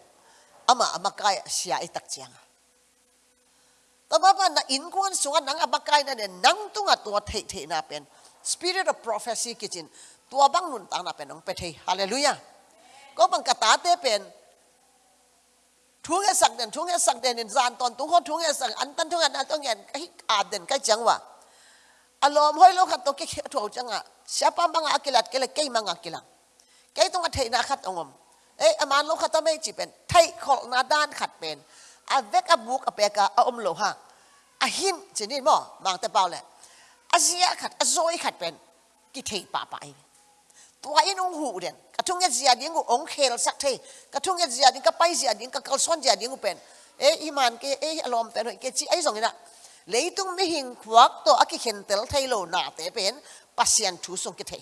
ama ama cái xia ít tắc chiang tôi bảo bạn na in quan xuống anh nang ama cái này nên nang tung à tua thế thế na pen spirit of prophecy kitchen tua bang nun tang na pen ông bé thế hallelujah có bằng cả tá tế pen thuốc hết sạc đèn thuốc hết sạc đèn nên gian toàn tung hot thuốc hết sạc ăn tan thuốc ăn ăn tông nhện cái à đèn cái chẳng vậy อารมณ์ห้อยลงขัดตกเกี่ยวถูกจังอ่ะเสียป้ามังอักิลัดเกลักเกย์มังอักิลังเกย์ต้องอัดเทนาขัดองมเอ้อมานลงขัดต้อไม่จีเป็นไทยขอกนาด้านขัดเป็นอาเวกอบุกอาเปกอาอมโลหะอาหินชนิดบ่บางแต่เปล่าแหละอาเสียขัดอาโซยขัดเป็นกิเทปาไปตัวยังองหูเด่นกระทุ่งยาเงียดิ้งกูองเคลสักเทกระทุ่งยาเงียดิ้งกระไปเสียดิ้งกระเกระส้นเสียดิ้งกูเป็นเอ๊ะอีมันเกเอ้อารมณ์แต่หน่อยเกจีไอ้สองนี้นะลยตุงไมิหิงควักตัวอักขิเหนเตลไทยโลนาเตเป็นปัศยันทูสงกิเท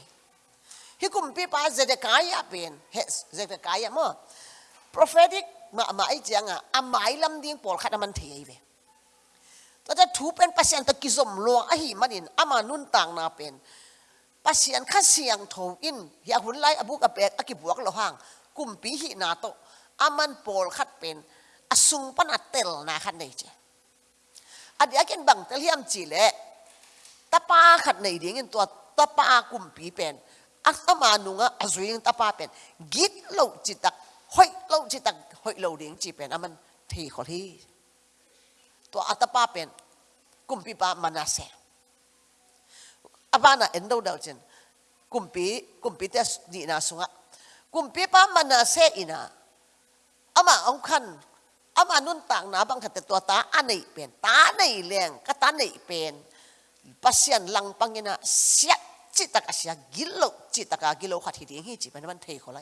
ฮิคุมพี่ปัสเจดกายาเป็นเฮสเจดกายามั่ prophetic มาหมาจังอ่ะอามายลำดิ่งปอลขัดมันเทยไปตัวจะทูเป็นปัศยันตะกิสมลวงอหิมันินอามานุนต่างนาเป็นปัศยันขัดเสียงทูอินอยากหุ่นไล่อบุกอเปกอักขิบวกโลหังคุมพี่หินาโตอามันปอลขัดเป็นอสุงปนัดเตลนาขันในเจ adi bang tel chile tapa khat nei ding in tapa kum pi pen asama nunga azuing tapa pen git lo chi hoi lo chi hoi lo ding chi pen aman thi khol hi pen kum pi pa manase abana endo dau chen kum pi kum pi na sunga kum pi pa manase ina ama ông khăn อามานุนต่างนาบังขัดตัวตาอันไหนเป็นตาไหนเลี้ยงก็ตาไหนเป็นัภาษาลังพังเงินเสียจิตตะกัสยากิโลจิตตะกากิโลขัดที่ดีงี้จีเป็นวันเทคอะไร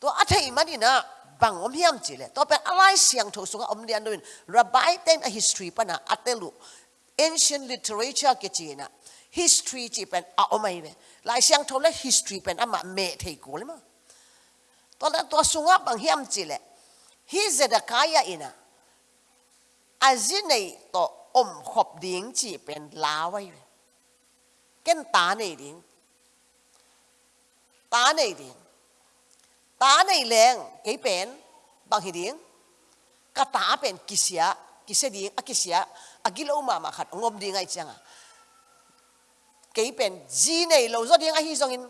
ตัวอัยิมันนี่นะบังอมยมจิเลยตัวเป็นอะไรเสียงทศกัณฐอมเดียนด้วยระบายเต็มอิ i s t o r y ปะนะอัติลุ ancient l i t เรชั่น e กจีนะ h i s t o ร y จีเป็นอาอมัยเวลายเสียงทศกัณฐ์ history เป็นอามาเมทเทคอเลยมั้งตัวนั้นตัวสุงับบังยมจิเลย hi Zedekiah ina azinei to om khop ding chi pen lawai ken ta nei ding ta nei ding ta nei leng ke pen bang hi ding ka ta pen kisia kise ding a kisia agilo mama khat ngom ding ai changa ke pen ji nei lo zo ding a hi zong in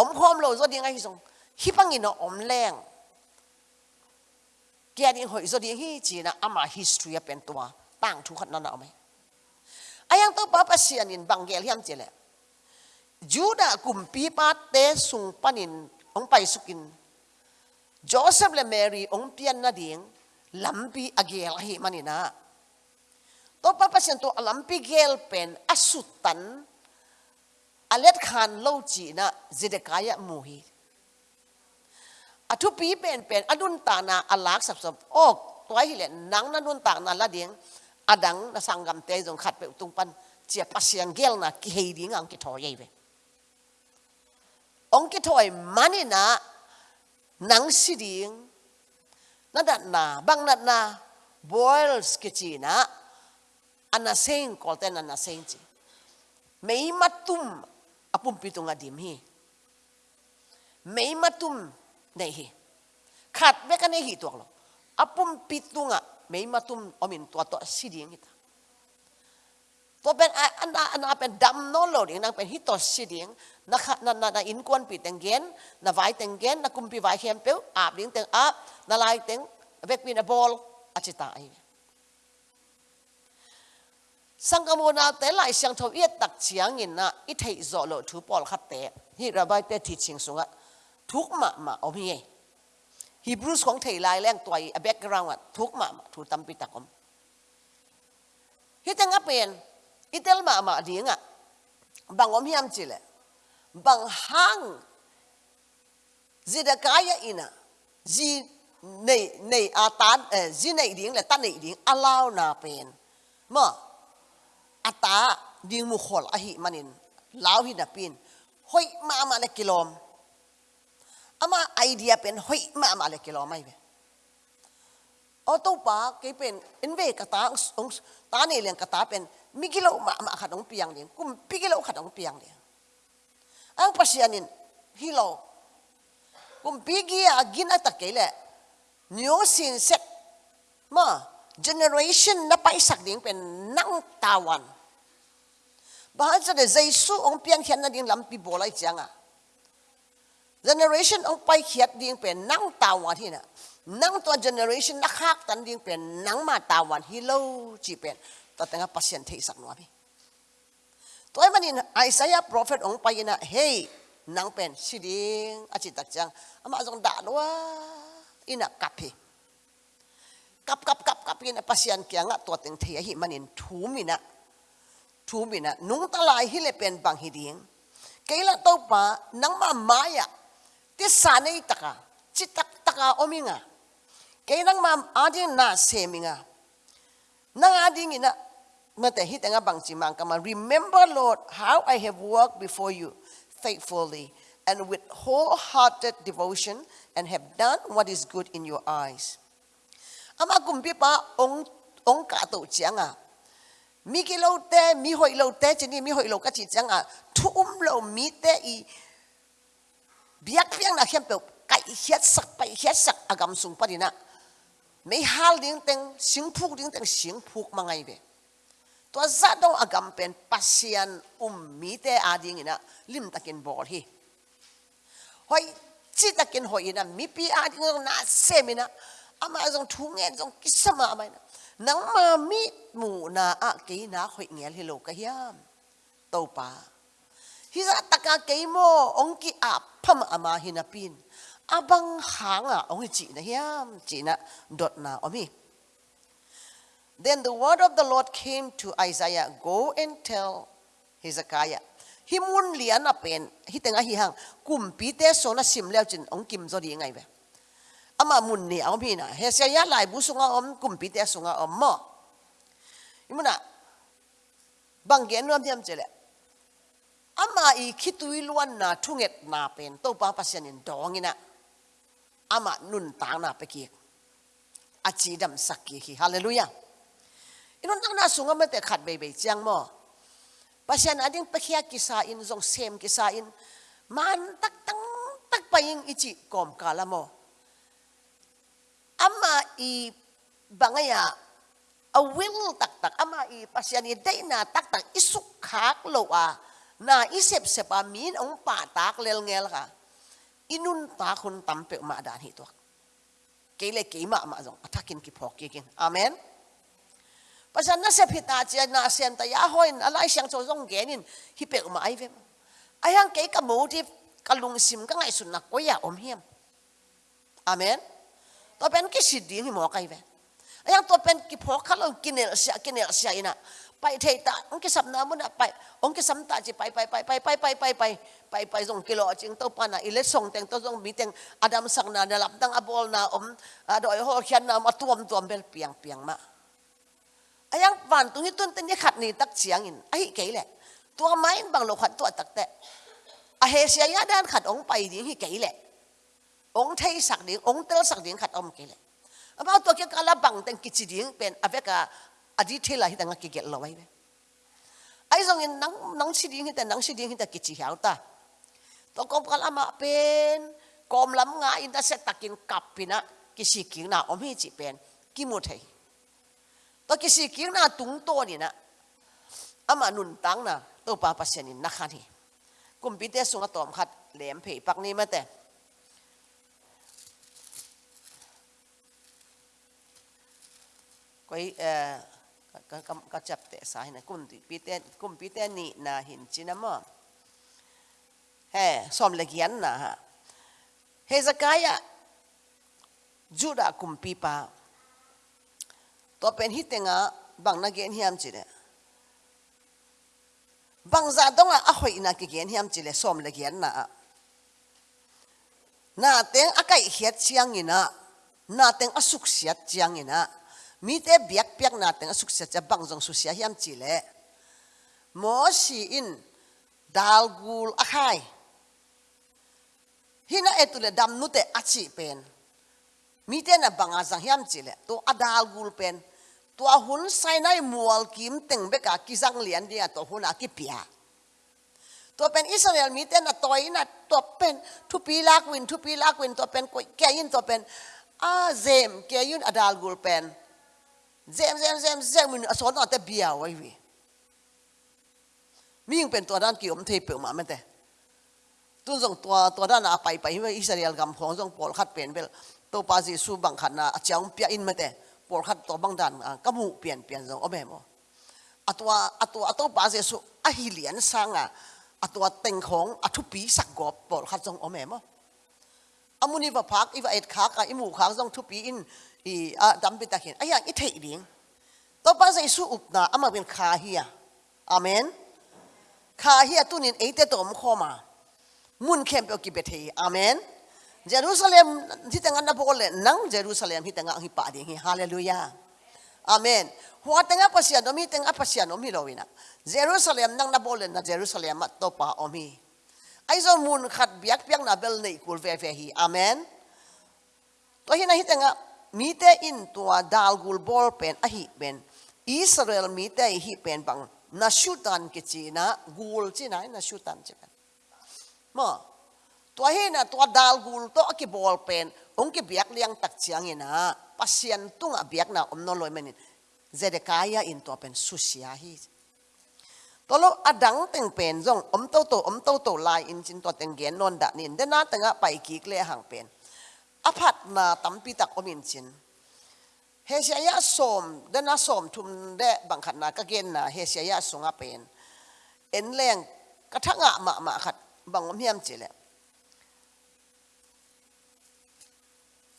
om khom lo zo ding a hi zong hi pangin om leng kia đi hội rồi đi hi chỉ là ama history à bên tua bang thu khát nó nào mấy ai ăn tao bắp xiên in bằng gel hiam chỉ lệ Juda cùng pi pa sung panin ông pai sukin Joseph le Mary ông pian na ding lampi agel hi manina to papa sen to lampi gel pen asutan alet à, khan lâu chỉ na zidekaya muhi a thu pi pen pen adun ta na alak sap sap ok toai hi le nang na nun ta na la ding adang na sangam te jong khat pe tung pan chia pasiang gel na ki hei ding ang ki tho yei be ong ki thoi mani na nang si ding na bang nat na boils ki chi na ana seng kol ten ana seng chi mei matum apum pitunga dim hi mei matum นขาดเมกันเนี่ยตัวกลัวอุมปิตุงะไม่มาตุมอมินตัวตัวสิ่งเงี้ยตัวเป็นอันนั้นอัเป็นดัมโนโลดิ่งนั่งเป็นฮิตตสิ่งนักนันนันอินควันปิดเงินนักไหวเงินนักคุมปีไว้เข้มเปลอาบดิ่งเต็งอาบนักไหลเต็งเวกมีนบอลอาชิตาเองสังกมูนาแตหลายเสียงทวีตักเสียงเินนะอิทธิโสโลทูปอลขัดเตะฮิระบายเตะทิชิงสุงะทุกมามาเอพ่เยฮีบรูสของไทยลายแรงตัวอเบกกราวด์ทุกมามาถูตัมปิตาคอมฮิตังอเป็นอิตอลมามาดีงะบางอมยามจิเลบางหังจิดกายอินะจีในในอาตานเออจีในดิ่งและตันในดิ่งอัลลาวนาเป็นมาอาตาดิ่งมุขลอหิมันินลาวหินาปินห้อยมามาในกิโลม ama idea pen hoi ma ma le kilo mai be auto pa ke pen inve ka ta ong ta ne leng ka ta pen migilo ma ma kha dong piang leng kum pi pigilo kha dong piang leng ang pasianin hilo kum pi pigi agin ata kele nyo sin sek ma generation na paisak ding pen nang tawan bahan sa de jaisu ong piang hian na ding lampi bolai changa generation อ n g ไปเขียดดิ่งเป็นนั่งตาวันที่น่ะนั่งตัว generation นักฮักตันดิ่งเป็นนั่งมาตาวันฮิโลจีเป็นตัดแต่งภาษาเทศักหน่วยมตัวไอ็มันนี่ไอ้สายพระเฟตองไปยิน่ะเฮ้ยนั่งเป็นสิดิงอาจิตตักจังอามาจงด่าด้วยอินักับพี่กับกับกับกับยินะภาษาเกียงะตัวเต็งเทียหิมันนี่ทูมินะทูมินะนุ่งตาลายฮิเลเป็นบางฮิดิ่งเกล้าตัวป้านั่งมาไม้อะ ti sanay taka, chitak taka ominga. Kaya nang mam adi na seminga. Nang adi ngina, mata hit nga bang simang kama, remember Lord, how I have worked before you faithfully and with wholehearted devotion and have done what is good in your eyes. Ama kumpi pa ong ong ka to chianga. Mi ki lo te, mi hoi lo te, ni mi hoi lo ka chi chiang thu um lo mi te i biết biak na hiam peu kai hiat sak pai hiat sak agam sung pa dina mấy hal ding teng sing phuk ding teng sing phuk ma ngai be to đông dong agam pen pasian um mi te a ding ina lim takin bol hi hoi chi takin hoi ina mi pi a ding na semina ama jong thu nge jong kisama amai na nang ma mi mu na a ke na hoi nghe hi lo ka hiam tau pa hi ra taka keimo ong ki a pham ama hina pin abang hanga ong chi na hiam chi na dot na omi then the word of the lord came to isaiah go and tell hezekiah hi mun lian a pen hi tenga hi hang kum pi te so na sim leo chin ong kim zo ri ngai ve ama mun ni ong pi na he se ya lai bu sunga om kum pi te sunga om mo imuna bang gen ram tiam chele ama i khitui luan na thunget na pen to pa pasian in dongina ama nun tang na peki achi dam sakki hi hallelujah inon tang na sunga ma te khat bei bei chiang mo pasian ading pakhia kisa in zong sem kisa in man tak tang tak paying ichi kom kala mo ama i bangaya a will tak tak ama i pasian i dei na tak tak isuk khak lo a na isep sepa min ong pa tak lel ngel ka inun ta khun tampe ma dan hi tuak kele ke ma ma zong athakin ki phok ki kin amen pasan na se phita chi na sem ta ya hoin alai siang cho zong genin hi pe ma ai vem ayang ke ka motive kalung sim ka ngai sun na ko ya om hiam amen to pen ki siding hi mo kai ve ayang to pen ki phok khalo kinel sia kinel sia ina ไปเทตาองค์สัมนามันไปองค์สัมตาจีไปไปไปไปไปไปไปไปไปไปส่งกิโลจึงตัวปานะอิเลส่งแต็งตส่งมีแต็งอาดัมสังนาเดลับตั้งอบอลนาอมดอยหอเขียนนามาตัวมตัวมเปลนเปียงเปียงมาไอ้ยังปานตรงนี้ต้นเต้นขัดนี่ตักเสียงอินไอ้เก๋แหละตัวไม้บางโลขัดตัวตักแต่อเฮเสียยาด้านขัดองไปดิ้งใหเก๋แหละองเทสักดิ้งองเตลสักดิ้งขัดอมเก๋แหละเอาตัวเกี่ยวกับลับังแต็งกิจดิ้งเป็นอเวกาอดีตเที่ไหแต่งกิเกลลอยเนยไอ้ส่งเงินนังนังสีดิ้งแต่นังสีดิ้งแต่กิจเหี้ยวตาต้องกอมกันอามาเป็นกอมลำงาอินแต่เสตักินกับปีนะกิสิกิงนาะอมให้จีเป็นกิมุัย ต้ตงกิสิกิงนาะตุงโตนี่นะอามาหนุนตังนะตัวป้าปัสนินนักขันหี่กุมพีเตสุงตอมขัดแหลมเพยปักนี้มาแต่ก็เอ่อ kan kam ka chap te sa hina kum ti piten kum piten ni na hin chinama he som le gian na ha zakaya, juda kum pi pa to pen bang na gen hiam chile, bang za dong a hoi na ki gen hiam chile som le gian na na teng akai hiat chiang ina na teng asuk siat chiang ina mi te biak piak na teng asuk sia cha bang jong su hiam chi le mo si in dal gul hina etule dam nute achi pen mi te na banga jang hiam chi le to adalgul pen to a hun sai nai mual kim teng beka ki lian dia to hun a ki pia to pen israel mi na toy na to pen tu pi lak win tu pi lak win to pen ko kya in to pen a zem kya yun adal gul pen เซมเซมเซมเซมมสอนแต่เบียวไว้วิมียงเป็นตัวด้านเกี่ยวมันเทเปลมาไม่แต่ตุนส่งตัวตัวด้านอาไปไปว่าอิสราเอลกำของส่งปอลขัดเปลี่ยนไปตัวปาซีสูบังขันนะเจ้าเปียอินไม่แต่ปอลขัดตัวบังดันกมูเปลี่ยนเปลี่ยนส่งอเม่มอัตัวอตัวาตัวปาซีสูอหิเลียนสังอ่ะอตัวเต็งของอทุปีสักกอบปอลขัดส่งอเม่มออามุนีว่าพักอีว่าเอ็ดคักอีหมู่คัส่งทุปีอิน à i a dam bita hin ít i đi. ding to pa sai su upna ama bên kha hi amen tu kha ấy thế tôi không om khoma mun khem pe ki bethe amen jerusalem hi tanga na lên. nang jerusalem hi tanga hi pa ding hi hallelujah amen hoa tanga pasian omi tanga pasian omi lowina jerusalem nang na lên, na jerusalem to pa omi ai zo mun khát biếc biếc na bel nei kul về ve hi amen to hi na hi tanga มีแต่อินตัวดาลกุลบอลเป็นอหิเป็นอิสราเอลมีแต่อหิเป็นบังนัชุตันกิจีนะกูลจีนะนัชุตันจีกันมาตัวเฮนะตัวดาลกุลตัวกีบอลเป็นองค์กีเบียกเลี้ยงตักเชียงเนะพัศยันตุงอเบียกนะอมนลอยมันนี่เจเดกายาอินตัวเป็นสุชยาฮิตัวลราอดังเต็งเป็นจงอมโตโตอมโตโตลายอินจินตัวเต็งเกียนนนดะนินเดน่าเต็งอะไปกีกเล่ห่างเป็นอภัตนาตัมปิตักอมินชินเฮเสียยะสมเดนสมทุมเดบังขันนากะเกนนาเฮเสียยสงอเป็นเอ็นแรงกระทั่งอะมามาขัดบังอมเฮียมจิล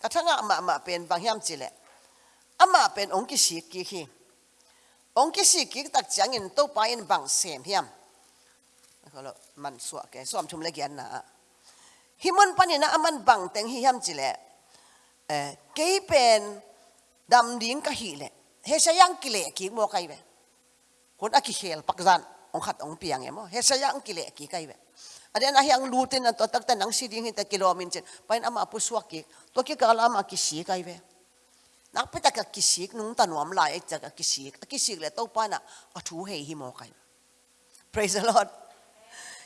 กระทั่งอะมามาเป็นบังเฮียมจิลอามาเป็นองค์กิสิกิฮีองค์กิสิกิตักจังอินโตไปอินบังเสียมเฮียมแล้วมันสวกแกสวมทุมเลกยันนา hi mon panin na aman bang teng hi ham chile eh ke pen dam ding ka hi le he sa yang ki le ki mo kai be kon a ki hel pak zan ong khat ong piang em he sa yang ki le ki kai be aden a yang lu ten to tak ta nang si ding hi ta kilomin chen pain ama pu suak ki to ki kala ama ki si kai be nak pe ta ka ki si nung ta nuam lai ta e ka ki si ki si le to pa na a thu he hi mo kai praise the lord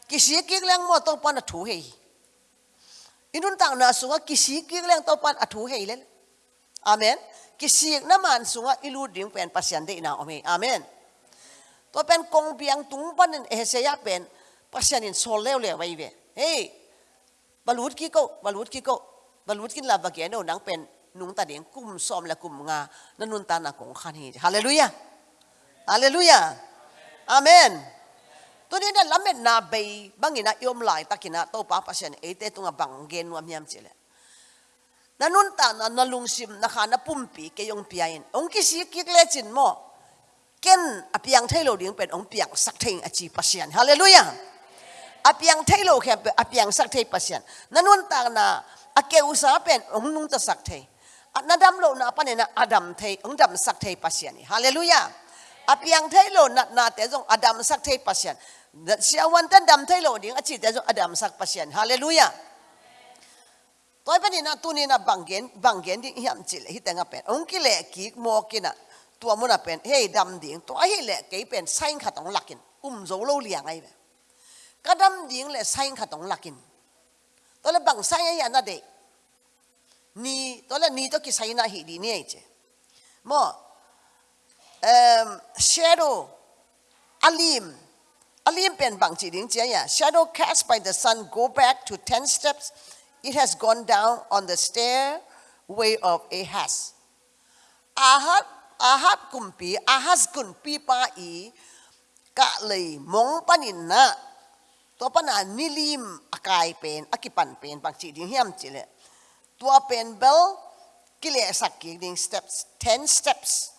ki si ki leng mo to pa na thu he อินุนต่างนาสุงกิสิกิเลงตัวปันอัฐูเฮเลนอเมนกิสิกนมันสุงอิลูดิ่งเป็นปัสยันเดนาอเมอเมนตัวเป็นกงเบียงตุงปันเอเซียเป็นปัสยันินโซเลวเลยไว้เวเฮ้บาลูดกิโกบาลูดกิโกบาลูดกินลาบกีนเอนังเป็นนุงตาเดียงกุมซอมและกุมงานนนุนตานาของขันฮีฮาเลลูยาฮาเลลูยาอเมน Tuni na lamet na bay bangina iom lai takina to papasen ete tunga banggen wa miam chile. Nanunta na nalungsim na kana pumpi ke yong piain. Ong kisi mo. Ken apiang thailo ding pen ong piang achi pasian. Hallelujah. Apiang thailo ke apiang sakthei pasian. Nanunta na ake usa pen ong nung ta sakthei. Nadam lo na panena adam thei ong dam sakthei pasian. Hallelujah. Apiang thailo na na te adam sakthei pasian. si awan tan dam thailo ding achi te adam sak pasian hallelujah toy pani na tu tuni na bangen bangen ding hiam chile hitanga pen onki le ki mo kina tua mona pen hey dam ding to hi le ke pen sain kha tong lakin um zo lo liang ai ka dam ding le sain kha tong lakin to le bang sai ya na de ni to le ni to ki sai na hi di ni ai che mo um shadow alim Alimpian bang chi ding Shadow cast by the sun go back to 10 steps. It has gone down on the stairway of Ahaz. Ahab, Ahab kumpi, Ahaz kumpi pai. i, mong panin na. To pa na nilim akai pen, akipan pen, bang chi ding hiam chile. Tua pen bel, kile sakik ding steps, 10 steps.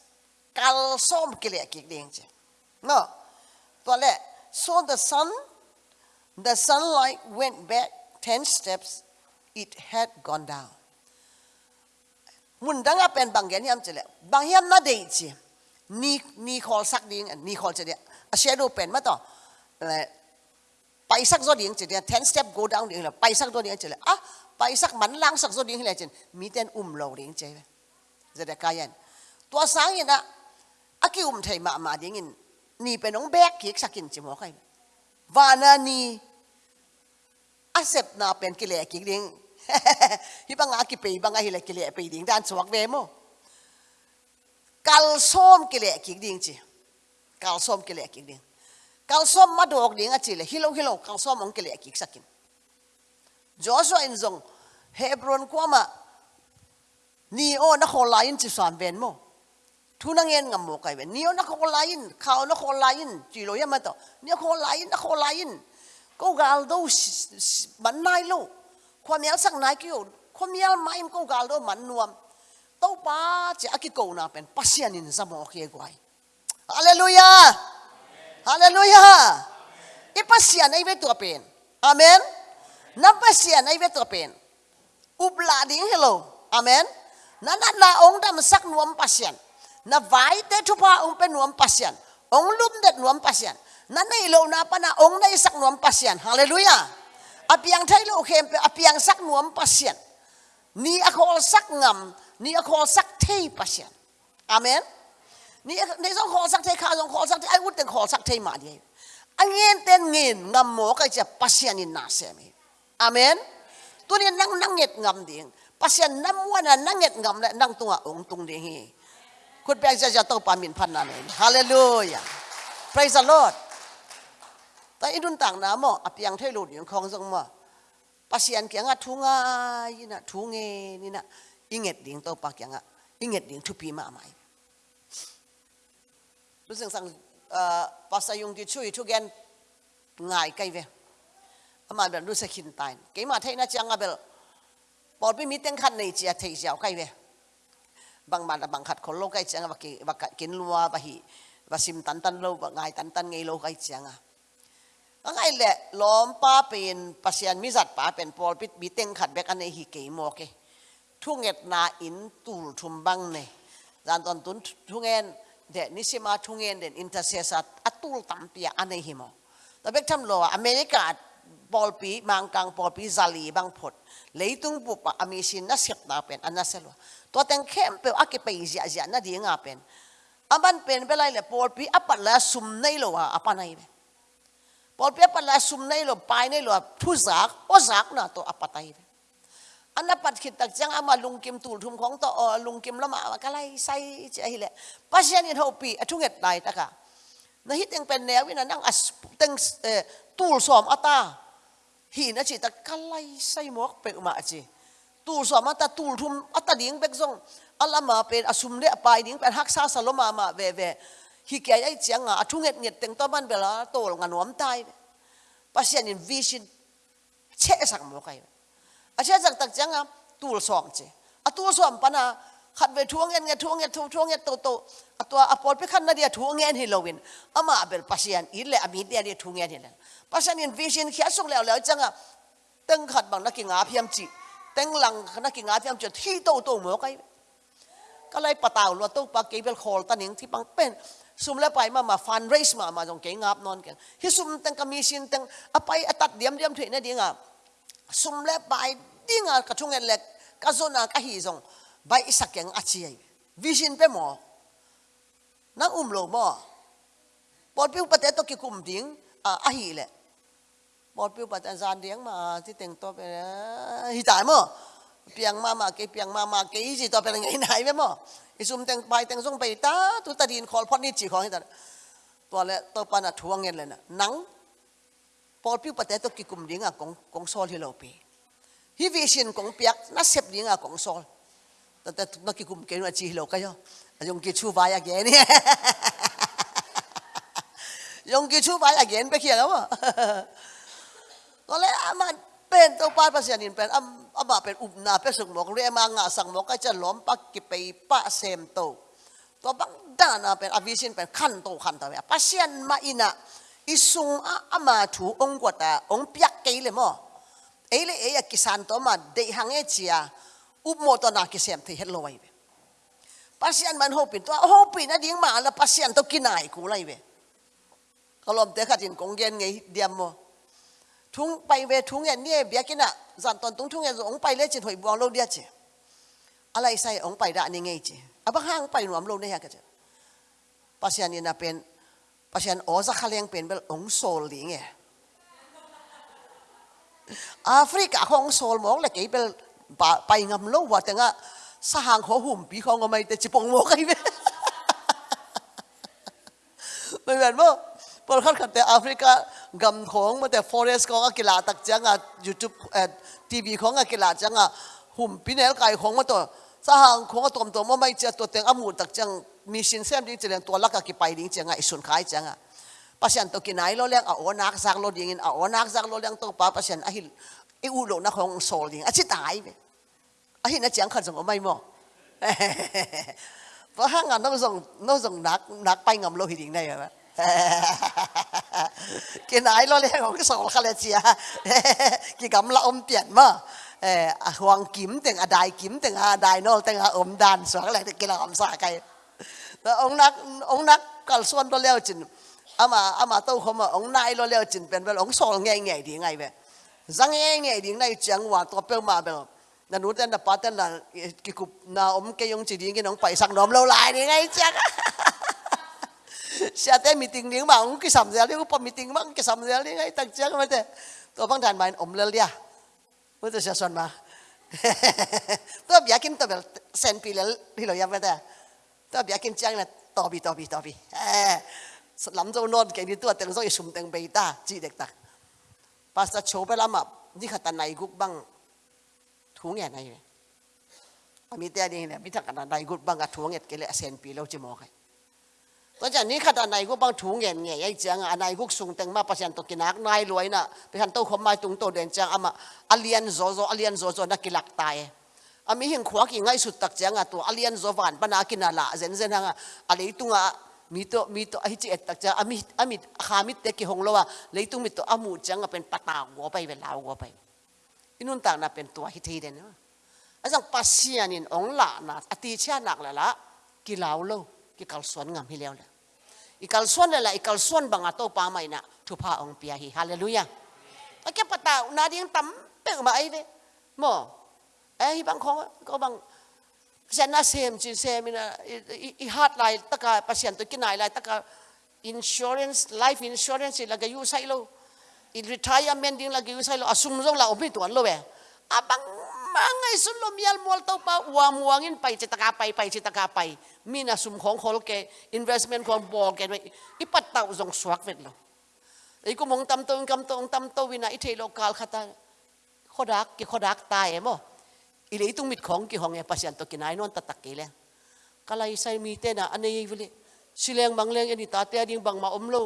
Kal kile kik ding No, to So the sun, the sunlight went back 10 steps. It had gone down. Mun dang apen bang gen yam chele. Bang yam na dei chi. Ni ni khol sak ding ni khol chele. A shadow pen ma to. Pai sak zo ding chele 10 step go down ding la pai sak do ding chele. Ah à, pai sak man lang sak zo ding la chen. Mi ten um lo ding chele. Zada kayan. Tua sang yin na. Aki um thai ma ma ding in นี่เป็นองแบกเกสักินจิมอกันวานานีอาเซบนาเป็นกิเลกิเลงฮิบังอากิเปยบังอาฮิเลกิเลสไปดิ่งด้านสวกเวโมกัลส้มกิเลกิดิ่งจีกัลส้มกิเลกิดิ่งกัลส้มมาดอกดิ่งอะจิเลฮิโลฮิโลกัลส้มองกิเลกิสักินจอสวอินซง เฮบรอนกว่ามานีโอนักโหลายินจิสานเวนโมทุนังเงินงัมโกไปเนี่ยนักโคลายินข้าวนักโคลายินจีโรยมาต่อเนี่ยโคลายินนักโคลายินก็กาลดูมันนายลูความเมียสักนายกี่ยวความเมียไม่ก็กาลดูมันนวมต้าป้าจะอักิโกน่าเป็นพัศยานินสมองเขี้ยวไกฮาเลลูยาฮาเลลูยาอีพัศยานไอเวตัวเป็นอเมนนับพัศยานไอเวตัวเป็นอุบลัดิ้งเฮลโลอเมนนั่นน่ะองค์ดำสักนวมพัศยานนาไวเตชุพะองเป็นหนวมพัสยันองลุมเด็ดนวมพัสยันนั่นในโลนาปนาองในสักนวมพัสยันฮาเลลูยาอภิยังไทยโลเคมอภิยังสักนวมพัสยันนี่อโคลสักงามนี่อโคลสักเทยพัสยันอามนนี่ในสองขอสักเทยข้าสองขอสักเทยไอ้วุฒิขอสักเทยมาดีอันเงินเต็งเงินงามโมอก็จะพัสยันินนาเซมีอามนตัวนี้นั่งนั่งเงียบงามดิ่งปัสยันนั่งวันนั่งเงียบงามและนั่งตัวองตุงดิ่งเฮคุณแปลงจะจะต้องปามินพันนาเนฮาเลลูยาพระเยซู h e ดแต่อินดุนต่างน้ำอ่ะอภิยังเทลูดอย่างของทรงมาปัสยันเกียงอ่ะทุงไงนะทุงเงนี่นะอิงเอ็ดดิ่งตัาปักยงอ่ะอิงเอ็ดดิ่งทุพีมาใหม่รู้สึกสั่งปัสยุงที่ช่วยทุกแกนง่ายไกลเวอามาแบบรู้สึกขินตายเกี่ยมาเทน่าจังอ่ะเบลปอดไม่มีเต็งขันในเจียเทียวกัาไกลเวบางมาบางขัดคนโลกไอ้เจีงว่ากว่ากินลัวว่าหิว่าซิมตันตันโลว่าไงตันตันไงโลกไอ้เจีงอะก็ไรแหละล้อมป้าเป็นภาษยานมิจัดป้าเป็นพอลปิดบีเต็งขัดแบกันในหิเกมมอเคทุ่งเอ็ดนาอินตูทุมบังเนี่ยจานตอนตุนทุ่งเอ็นเดนิสิมาทุ่งเอ็นเดนอินเตอร์เซสัตอัตุลตัมเปียอันในหิมอแต่เบกทำโลอเมริกาบอลปีมังกังปอลปีซาลีบางอดเลยตุงปุปะอเมรินนัสเซบนาเป็นอันนัสเซลวตัวแตงเข้มเปียวอักไปเสียเสียนั่นดีงาเป็นอันบันเป็นไปเลยเลยปอลปีอัปปะละสุมในโลวะอัปปะยนปอลปีอัปปะละสุมในโลไปในโลทุจักโอจักน่ะตัวอัปปะไตอันนั้นปัดขิดตักจังอามาลุงกิมตูลทุมของตัวลุงกิมละมาว่าก็ไลใส่ใจเลยปัจจัยนี้เขาปีทุ่งเง็ดได้ตะกะนะฮิตยังเป็นแนววินานั่งอัสตั้งตูลสอมอัตตาหินนะจิตะกะไล่ใส่หมวกเปอุมาจีตูสวมาตตูทุมอัตดิงเบกซงอัลมาเป็นอสุมเลปดิงเป็นฮักซาสลมามาเวเวฮิกยไอเจียงอ่ะทุ่งเงียดเงียดเต็งต้นบันเวลาโตลงานวมตายภาษานวิชินเชสักมุกไออาเชสักตักเจียงอ่ะตูสวมเจอตูสวมปนาขัดเวทวงเงียยทวงเงียทวงเงียโตโตตัวอพอลไปขันนาเดียทวงเงียนฮิโลวินอามาเบลภาษาอินเลอมีเดียเดียทวงเงียนฮิเลภาษานี่ยวิชินเขียนส่งแล้วแล้วจังอ่ะตึงขัดบังนักกิงอาพิมจีแต่งหลังขณะกิงอาที่อังจะที่โตโตเหมือกัก็เลยปะตาวลวดตู้ปากเกเบลคอลตันหนงที่ปังเป็นซุ่มแล้วไปมามาฟันเรสมามาตรงเก่งาบนอนกันฮิซุ่มตังกมีสินตังอไปอตัดเดียมเดียมถุเนี่ยดีงาซุ่มแล้วไปดีงากระชุ่งเงินเล็กกระโซนากระหิซงใบอิสักเก่งอาชียวิชินไปหมอ นั่งอุ้มโลมอปอดพิวปะเตตกิคุมดิ้งอาหิแหละบอดปิวปัจอาจาร์เลี้ยงมาที่แต่งตัวไปฮิตายมั้งเปียงมามาเกเปียงมามาเกอีสิตัวเป็นไงไหนไหมมั้งอีซุ่มแต่งไปแต่งุ่มไปตาตุตาดินคอลพอนี่จีของฮิตาตัวละตัวปานัดทวงเงินเลยนะนังบอดปิวปัจจัยตัวกิกุมดิ้งอะกองกองโซลที่เราไปฮิวิชินกองเปียกน่าเสพดิ้งอะกองโซลแต่แต่นักกิกุมเกินว่าจีเราก็ย่อยงกิชูวายะเกนี่ยยงกิชูวายะเกนไปเขียนแล้วอะก็เลยมันเป็นตัวป้าภาษาอินเป็นอัมอัมบะเป็นอุบนาเป็นสุกหมกเรียมางาสังหมกก็จะล้อมปักกิไปปะเซมโตตัวบังดานาเป็นอวิชินเป็นขั้นโตขั้นตัวเนี่ยภาษาอินมาอินะอิสุงอาอามาถูองกวดาองเปียกเกลมอเอเลเอยกิสันตัวมาเดหังเอจียอุบโมตนากิเซมที่เฮลอยเวภาษาอินมันโฮปินตัวโฮปินนะดิ้งมาแล้วภาษาอินตัวกินไหนกูไรเวก็ลอมเตะขัดยินกงเย็นไงเดียมมอทุ่งไปเวทุ่งเียเนี่ยเบียกินะจันตอนตุงทุ่งเงี้ยองไปเลยจินหอยบวงโลเดียจิอะไรใส่องไปด่านี่ไงจิอะบ้าห้างไปหนวมโลเนี่ยกันจิปัศยานีนะเป็นปัศยานอ๋อซะเคาเลี้ยงเป็นเบลองโซลิงเงี้ยแอฟริกาของโซลมองเลยกี่เป็นไปงำโลว่าแต่งะสหางหัวหุ่มปีของก็ไม่แต่จิปงโมกันไปไม่เหมือนว่าปรากฏแต่แอฟริกากำของมาแต่ฟอเรสของอากิลาตักจังอ่ะยูทูบเอ็อทีวีของอากิลาจังอ่ะหุ่มปีเนลไก่ของมาตัวสหางของตัวตัวมาไม่เจอตัวเต็งอมูตักจังมีชินเซมดิ้งจะเรีนตัวลักกิไปดิ้งจังอ่ะสุนขายจังอ่ะภาษาอังกฤษนายโลเลงอ่ะโอ้นักสักโลดิ้งอ่ะโอ้นักสักโลเลงตัวป้าภาษาอังกฤษอหิลอีอูโลนักของโซลดิงอ่ะชิตายไปอหิลนะจังขัดสงไม่หมอเพราะห่างงานต้องส่งนัองส่งนักนักไปงำโลหิตอยิางได้ไหม cái nái lo lên không cái sầu khát chị à cái gắm là ông tiền mà à hoàng kiếm tiếng à đại kiếm tiếng à đại nô tiếng à ông đàn xuống lại cái là ôm xả cái ông nắc ông nắc còn xuân lo leo à mà à mà tôi không mà ông nay lo leo chừng bên bên ông sổ nghe nghe thì ngay về răng nghe nghe thì ngay chẳng hoàn tôi bêu mà bêu là nút tên là bắt tên là cái cục na ông cái ông chỉ đi cái nóng phải sang nóm lâu lại thì ngay chắc siate meeting ning ma ung ki sam ja ling pa meeting ma ki sam ja ling ai tak chang ma te to bang dan main omlel dia mu tôi sẽ son mà, tôi bia kin to bel sen pilel hi lo ya ma thế, tôi bia kin chang na to bi to bi to bi lắm dâu non cái đi tôi, tiếng dâu sum tiếng bê ta chỉ được ta pasta chố bé lắm mà đi khát này gục băng thú nghe này à mi tia đi này mi thằng này gục băng à thú nghe cái lệ sen pi lâu chưa mò cái ตอนจานี้ขนาดไหนกบางถุงเงี้ยเงี้ยยังเจียงอันไหนก็สูงเต็งมาประชันตกินักนายรวยน่ะประชันโตขมมาตุงโตเด่นเจียงอามาอเลียนโซโซอเลียนโซโซนักกิลักตายอามีหิงขวากิ่ง่ายสุดตักเจียงอ่ะตัวอเลียนโซวันปนากินาละเซนเซนฮะอะไรตุงอ่ะมีตัวมีตัวไอ้เอ็ดตักเจียงอามีอามีขามิดเตกิหงละว่าเลยตุงมีตัวอามูเจียงอ่ะเป็นปะตาหัวไปเป็นลาวหัวไปอินุนต่างน่ะเป็นตัวฮิตเด่นนะอาจารย์ปัสเซียนินองละน่ะอติเชียนักละละกิลาวโล ki kalsuan ngam hi leo le. I kalsuan le la i kalsuan bang atau pa mai na tu pa ong pia hi. Haleluya. Ake pata na diang tam pe ma ai ve. Mo. Eh hi bang ko ko bang sen na sem chin sem ina i hat lai taka pasien tu ki nai lai taka insurance life insurance i lagayu sai lo. I retirement ding lagayu sai lo asum zong la obi tuan lo ve. Abang mangai sulo mial mual tau pa uang uangin pai cetak apa pai cetak apa มีน่ะสุ่มของคนเก investment ของบอลเกไว้อีปัดเต่าจงสวักเวทเราไอ้กูมองตำตัวกำตัวตำตัววินาอีเทโลกาลขัดขดักกี่ขดักตายเอ็มออีเลยตุ้งมิดของกี่ห้องเอ็มพัศยันตัวกินไอ้นอนตัดตักกี่เล่กะไลใส่มีเตน่ะอันนี้วิลิสิเลงบางเลงอันนี้ตาเตียดิ้งบางมาอมโล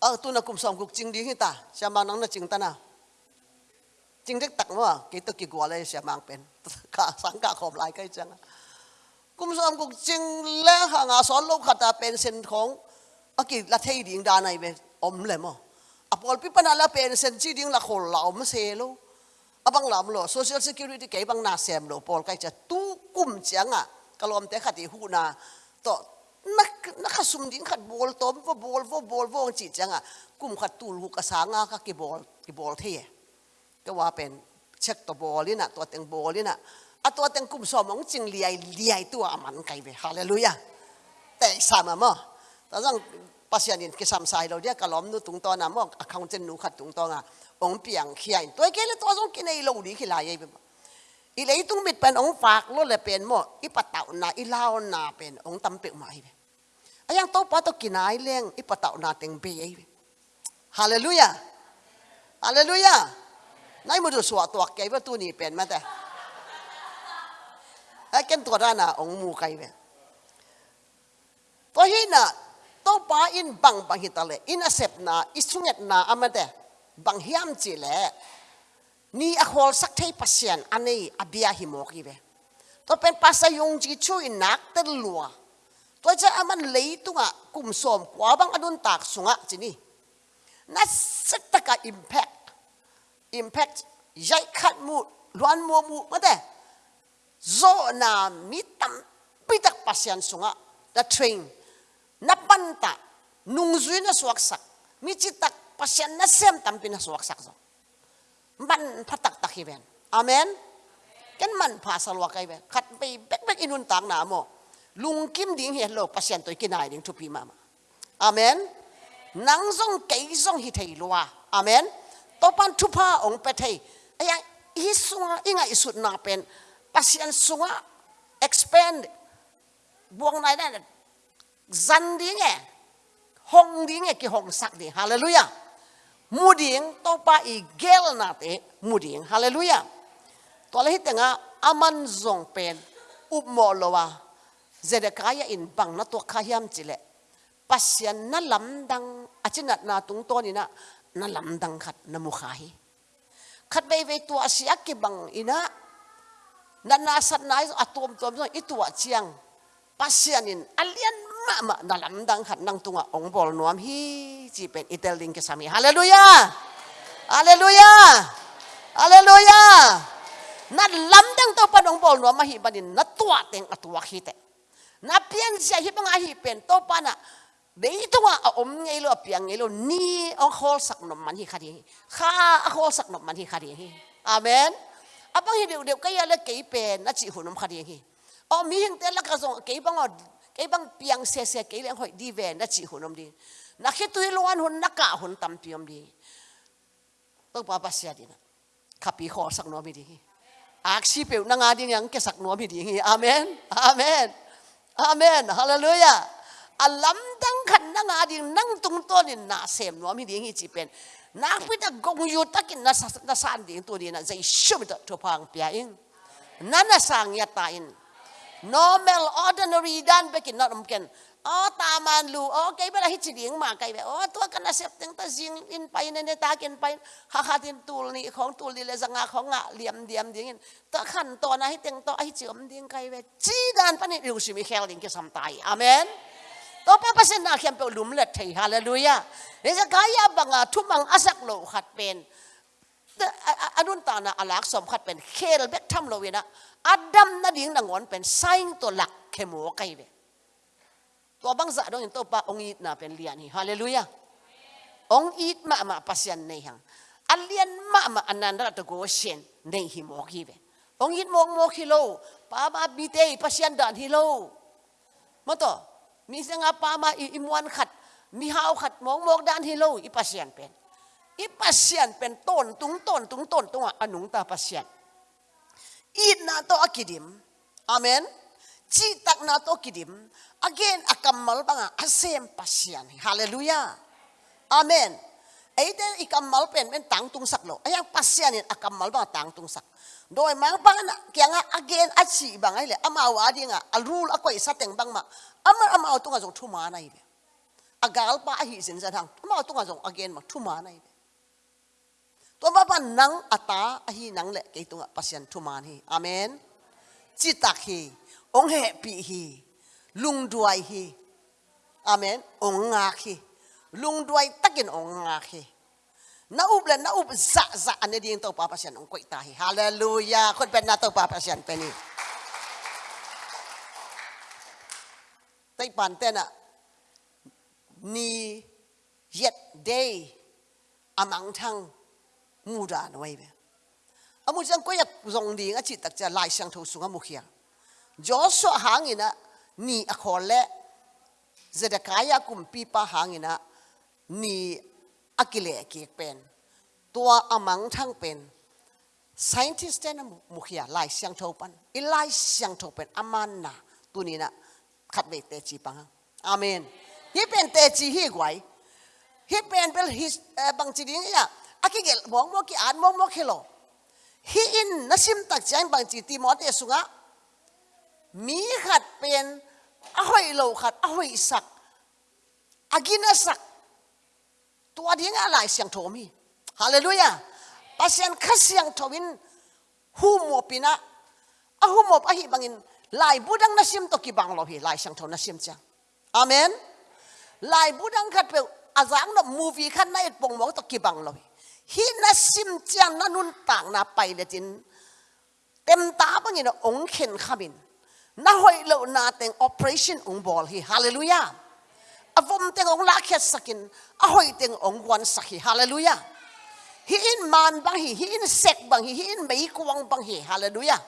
เออตัวนักกุมสองกุกจริงดิ้งตาชามานังน่ะจริงตาน่ะจริงเด็กตักมั้งกี่ตัวกี่กัวเลยเสียมังเป็นกาสังกาขอบลายใกล้จังกุมซอมกุกจิงและหางาสอนโลกขตาเป็นเซนของอากิละเทียดิงดาในเปอมเลยมออะอพอลพิปนาละเป็นเซนจีดิงละคนเหล่ามเซโลอบังหลามโล social s e c ริตี้เก็บังนาเซมโลพอลก็จะตู้กุมเจียงอ่ะกลอมแต่ขัดหูนาต่อนักนักสุมดิงขัดบอลต้มว่าบอลว่าบอลว่งจีจังอ่ะกุมขัดตูลูกกระสางาก็กีบอลกีบอลเทยก็ว่าเป็นเช็คตัวบอลนี่นะตัวเต็งบอลนี่นะอาตัวเต็งกุมสมองจึงเลียเลียตัวอมันไกไปฮาเลลูยาแต่สามะมั้งแต่จังภาษาเนีินกิสามสายเราเดียกล้อมนู่ตรงตอนนั้นมั้งคังเจนนูขัดตรงตอนอ่ะองเปียงขี้นตัวเกลตัวจงกินไอ้ลูดีขี้ลายไปมั้งอีเลยตุ้งมิดเป็นองฝากรถเลยเป็นมั้งอีปัตเต่านาอีลาวนาเป็นองตั้มเปียมาไอ้ไอ้ยังโตปะตกินไอเลี้ยงอีปัตเต่านาเต็งเบย์ไปฮาเลลูยาฮาเลลูยานายมุดสวดตัวแกว่าตัวนี้เป็นมาแต่ akan tu rana ong mu kai be to hina to pa in bang bang hitale in accept na isunget na amade bang hiam chi le ni a hol sak thei pasien anei abia hi mo ki be to pen pasa yung chi chu in nak ter lua to cha aman lei tunga kum som kwa bang adun tak sunga chini na sak taka impact impact jai khat mu luan mu mu ma de zo na mi tam pitak pasian sunga the train na panta nung zui na suak sak mi c i t a k pasian na sem tam pina suak sak zo man patak tak i ben amen k e n man pa salwa kai ben khat pe bek bek inun tak na mo lung kim ding h e lo pasian toy kinai ding thu pi mama amen nang zong kei zong hi thei l u a amen topan thupa ong pe thei aya isung inga isut na pen Pasien sunga expand buang naik naik dân hong dinge ki hong sak di haleluya Muding topa to pa i gel nate Muding hallelujah to aman zong pen up mo lowa kaya in bang na to khahyam chile pasien na lamdang achinat na tung to ni na na lamdang khat na mukhahi khat bei ve tu asia ke bang ina na nasat na izo atom tom itu wa chiang pasianin alian mama dalam dang khat nang tunga ong bol nuam hi chi pen itel ding ke sami haleluya haleluya haleluya na lam dang to pan ong bol nuam hi banin na tua teng atua hi te na pian sia hi pang hi pen to na de itu nga om ngelo apiang ngelo ni ong hol sak nom man hi khari. Kha a hol sak nom man hi khari. Amen. อพังเหี้ยเดียวก็ยังเล็กกย์เป็นนัดจีหุ่นน้ขัดยังไงอ๋อมีเหี้แต่ละกระงกย์บังอ๋อกย์บังเปียงเสียเสียกย์เลี้ยงหอยดีเวนนัดจีหุ่นน้ดีนักเหตุที่ล้วนหุ่นนักกะหุ่นตั้มเปียมดีต้องป้าป้สียดีนะขับปีขอสักหน่อยดีอักษีเปียวนางาดีงั้ก็สักหน่อยดีงี้อาเมนอาเมนอาเมนฮาเลลูยาอัลลัมตั้งขันนางาดีนั่งตรงต้นนี่นาเสียมหน่อยดีงี้จีเป็น那不得公有得给那啥那啥的多的那在什么的就旁边因，那那 sang ya tain. Normal ordinary dan bikin not mungkin. Oh taman lu, oh kay bala hitsi ding ma kay oh tua kan asep teng ta zing in pain ne ta kin pain ha ha tin tul ni khong tul di le zanga khong nga liam diam ding in ta khan to na hiteng to hi chiom ding kay be chi dan pan ni riu simi khel ding ke sam tai amen ตัวเปเปเสนาเขียนเปลุมเล็ไทยฮาเลลูยาเรื่องกายาบังอาทุมังอาศักโลขัดเป็นอนุนตานะอลักสมขัดเป็นเคลเบกทำโลเวนะอาดัมนาดิ่งนางอนเป็นสายตัวหลักเขมัวไกเวตัวบังจะดองตัวปะองอีนาเป็นเลียนฮิฮาเลลูยาองอีมามาพัศยันในหังอันเลียนมามาอันนั้นราตโกเชนในหิมอกีเองอีมองมอิโลป้ามาบีเตพัศยันดานฮิโลมาต่อมีสังปามาอิมวันขัดมีหาวขัดมองมองด้านฮิโลอีปัสเซียนเป็นอีปัสเซียนเป็นต้นตุงต้นตุงต้นตุงอ่ะอนุงตาปัสเซียนอีนาโตอกิดิมอเมนจีตักนาโตกิดิม again akamal banga asem pasian h a l l e l u j a าอเมน ấy thế i cầm mal pen bên tang tung sắc lo ấy ang pasian in akam à, mal bang tang tung sắc đôi mang bang na kia a again a chi bang ấy le ama à, à, đi nga a rule a koi sa teng bang ma ama ama tung a jong thu ma nai be agal pa a hi sin san hang ama tung a jong again ma thu ma nai be to ma ban nang ata a hi nang le ke tung a pasian thu ma hi amen chi tak hi ong he pi hi lung duai hi amen ong ngak hi ลุงด้วยตักินองงาฮีนาอุบเลยนาอุบจะจะอันนี้ดิ่งตัวป้าพัชยันองคุยตาฮีฮาเลลูยาคนเป็นนาตัวป้าพัชยันเป็นนี่ไต่ปันเต้นอะนี่เย็ดเดย์อามังทังมูดานไว้เบอามุจังก็อยากรงดีงั้นจิตตักจะลายเสียงทูสุงอามุขียัจอสวหางินะนี่อคอลเละจะได้กายกุมปีปาหางินะนี่อากิเลกีเป็น ตัวอมังทั้งเป็นสายทิ t i s t นะมุขยาไล่เสียงทบันอีไล่เสียงทบเป็นอามันนะตัวนี้นะขัดเวเตจีปังอาเมนฮิเป็นเตจีฮิกไวฮิเป็นเป็นฮิบังจีดิ้งเนี่ยอากิเกลมองมองกี่อันมองมองเคโลฮิอินนัชิมตักจังบังจีตีมอดเอสุงะมีขัดเป็นอหอยโลขัดอหอยสักอากินสักตัวดีงาหลายเสียงโทมีฮาเลลูยาปัสยันขัสเสียงโทวินหูมอปินะอะหูมอบอฮหิบังอินลายบุดังนัสิมตกิบังลอพีลายเสียงโทนัชิมจังอเมนลายบุดังขัดเปลอาจารย์นมูวีขันนายปงมองตกิบังลอพีฮินัสิมจังนันุนต่างนาไปเลจินเต็มตาบังอินองเข็นขามินน่าหอยเลวนาเต็งเปอเรชั่นองบอลฮีฮาเลลูยา a vom teng ong lakhet sakin a hoi teng ong wan sakhi hallelujah hi in man bang hi hi in sek bang hi hi in mei kuang bang hi hallelujah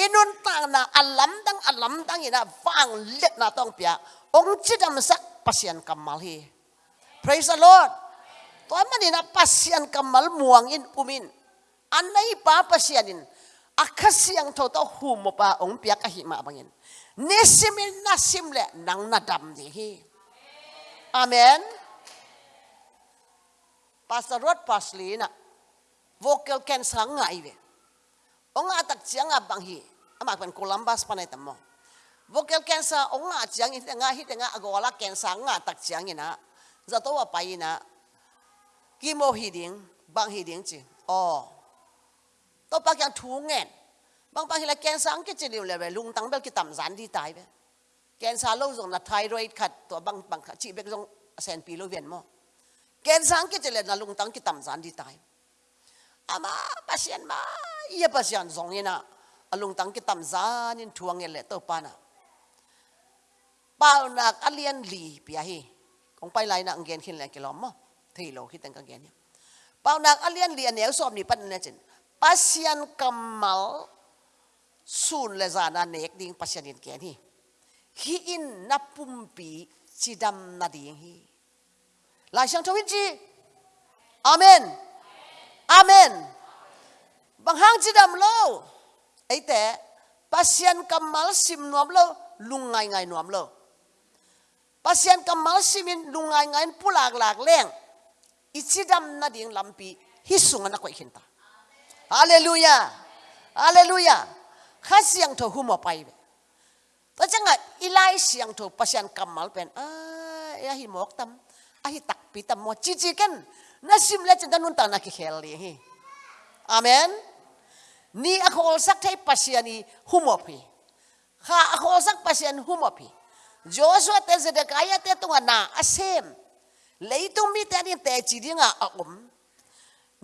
Inon tang na alam dang alam dang ina wang let na tong pia ong chidam sak pasian kamal hi praise the lord toy man ina pasian kamal muang in umin anai pa pasianin? in akasiang to to humo pa ong pia ka hi ma bangin nesimil nasimle nang nadam dihi. hi Amen. Pastor Rod Pasley na vocal cancer ngai ve. Onga atak chiang bang hi. Amak pan Columbus panai mo. Vocal cancer onga chiang hi nga hi nga agola cancer nga tak chiang ina. Zato wa pai na. Kimo hi ding bang hi ding chi. Oh. To pa kyang thu Bang bang hi la cancer ang ke chi liu le lung tang bel ki tam zan di tai ve. กนซาโลงนัทรอยขัดตัวบังบังชีเบกงเซนปีโลเวียนมอแกนสังกิจเลยนะลุงตั้งกิตำสันดีตายอามาปัสยันมาเยปัสยันจงยนะลุงตั้งกิตำสันยินทวงเงลเลตัวปานะป่าหนักอเลียนลีเปียฮีคงไปไล่นักเกนขึ้นแหลกล้อมมั้ที่เลาคิดตั้งกันเนี่ยป่าหนักอเลียนลีอันเนี้ยสอบนี่ปัจจุบันจินปัชยันกัมมัลสูนเลจานาเนกดิ้งปัชยันยินเกนฮี hi in na pumpi chi dam na ding hi lai sang thawin chi amen amen bang hang chi dam lo ấy thế pasian kamal sim nuam lo lung ngai ngai nuam lo pasian kamal simin lung ngai ngai pulak lak leng ichi dam na ding lampi hi sunga na koi hinta hallelujah hallelujah khasiang tho humo pai Pasanga ilai siang tu pasian kamal pen ah ya hi mok tam ah hi tak pitam mo cici kan nasim le cinta nuntang tanah kiheli Amen. Ni aku olsak tay pasian ni humopi. Ha aku olsak pasian humopi. Joshua te Zedekiah te tunga na asem. Leitung mi te ni te cidi nga akum.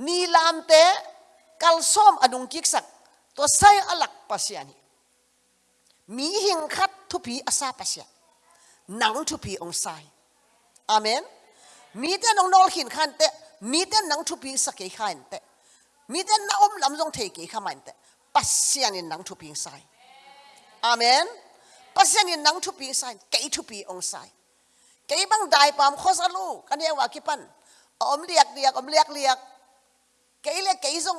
Ni lam te kalsom adung kiksak. To saya alak pasiani. มีหิงคัดทุพีอาซาปเสียนังทุพีองไซ อเมน มีแต่นองนอลขินขันเตมีแต่นังทุพีสเกขันเตมีแต่นาอมลำจงเทกีขมันเตปัสเซียนนังทุพีอไซ อเมน ปัสเซียนนังทุพีอไซเกยทุพีองไซเกยบังได้ปามโคซาลูกันเรียกว่ากิปันอมเรียกเรียกอมเรียกเรียกเกยเลียกเกยจง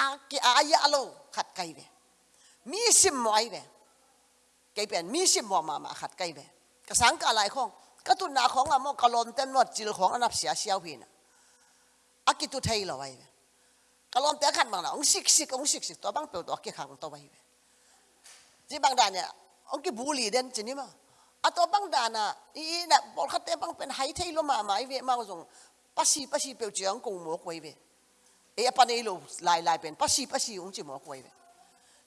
อาเกอายาลูขัดไกเวมีสิมไว้เวกเป็นมีสิมวมามาขัดไกเป็นกสังกะไรของกรตุนาของอามกะลมเต็มนวดจิลของอนับเสียเสียวพินะอากิตุไทยเราไว้กะลมแต่ขันบางนะองศิกศิกองศิกศิกตัวบางเปีวตัวกี่ขังตัวไว้ที่บางด่านเนี่ยองกี่บุรีเด่นจีนี่มงอตัวบางด่านอ่ะอีน่ะบอกขัดแต่บางเป็นไฮเทยลมามาไอเวมาส่งปัสสีปัสสีเปียวเจียงกงหมกไว้เวเออปานนี้เราลายลายเป็นปัสสีปัสสีองจีหมวกไว้เว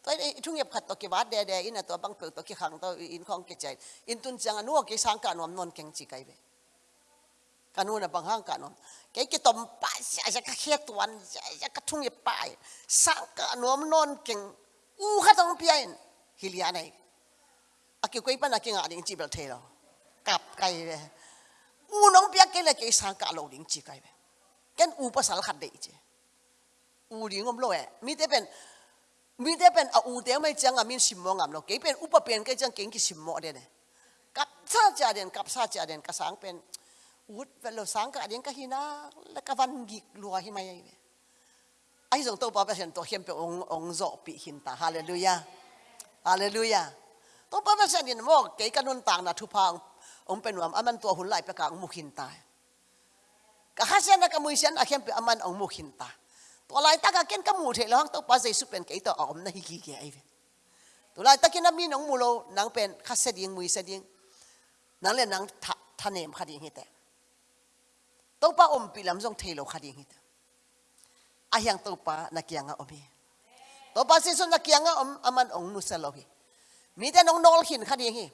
ตอวทุ่งเย็บขัดตกีวัดเดียเดียอินตัวบังเปิดตกีขังตัวอินของกิจใจอินตุนจังนัวกีสังการนอมนนเก่งจีไกเบกันนู่ะบังห้างกันนวมแกกีตอมป้ายจะกระเคียตวันจะกระทุ่งเย็บป้ายสังการนอมนนเก่งอู้ขัดตรงเพียนฮิลิอันไออากิวกุยปันอากิงอาดิงจีเบลเทลกับไกเบอู้น้องเปียกเกลกีสังการโลดิงจีไกเบกันอู้ภาษาขัดเดียจีอู้ดีงอมโลเอมีแต่เป็นมีแต่เป็นอูเดียวไม่จังอ่ะมีสิมองอ่ะเนาเก่เป็นอุปเป็นก็จังเก่งกิสิมอเด่นกับซาจาเดนกับซาจาเดนกับสังเป็นอุดเป็นเาสังกะเด่นก็ฮินาแล้วก็วันกิกลัวหิมายังไอ้สงตัวปาเป็นตัวเขียนเป็นององโจปีหินตาฮาเลลูยาฮาเลลูยาตัวปาเป็นเด่นมองเก่งกันนนต่างนะทุพังองเป็นว่ามันตัวหุ่นไหลไปกลางมุขินตาก็ฮัสเซ้นก็มือเสนอาเขียนเป็นอมันองมุขินตาตัวลายตากเก่นก็มูเทลั้องตัวภาษจสุเป็นกี่ตัวออมนะฮิกิเกียไอเวตัวลายตากินนั้นมีน้องมูโลนังเป็นข้าเสดียงมุยเสดียงนังเล่นนังทนเนมขัดยิงฮิตตัวป้าอมปีลำทรงเทโลขัดยิงฮิตอายังตัวป้านักยังออมีตัวป้าสิสุนักยังออมอมันองนุสโลฮีมีแต่น้องนอลหินขัดยิงตี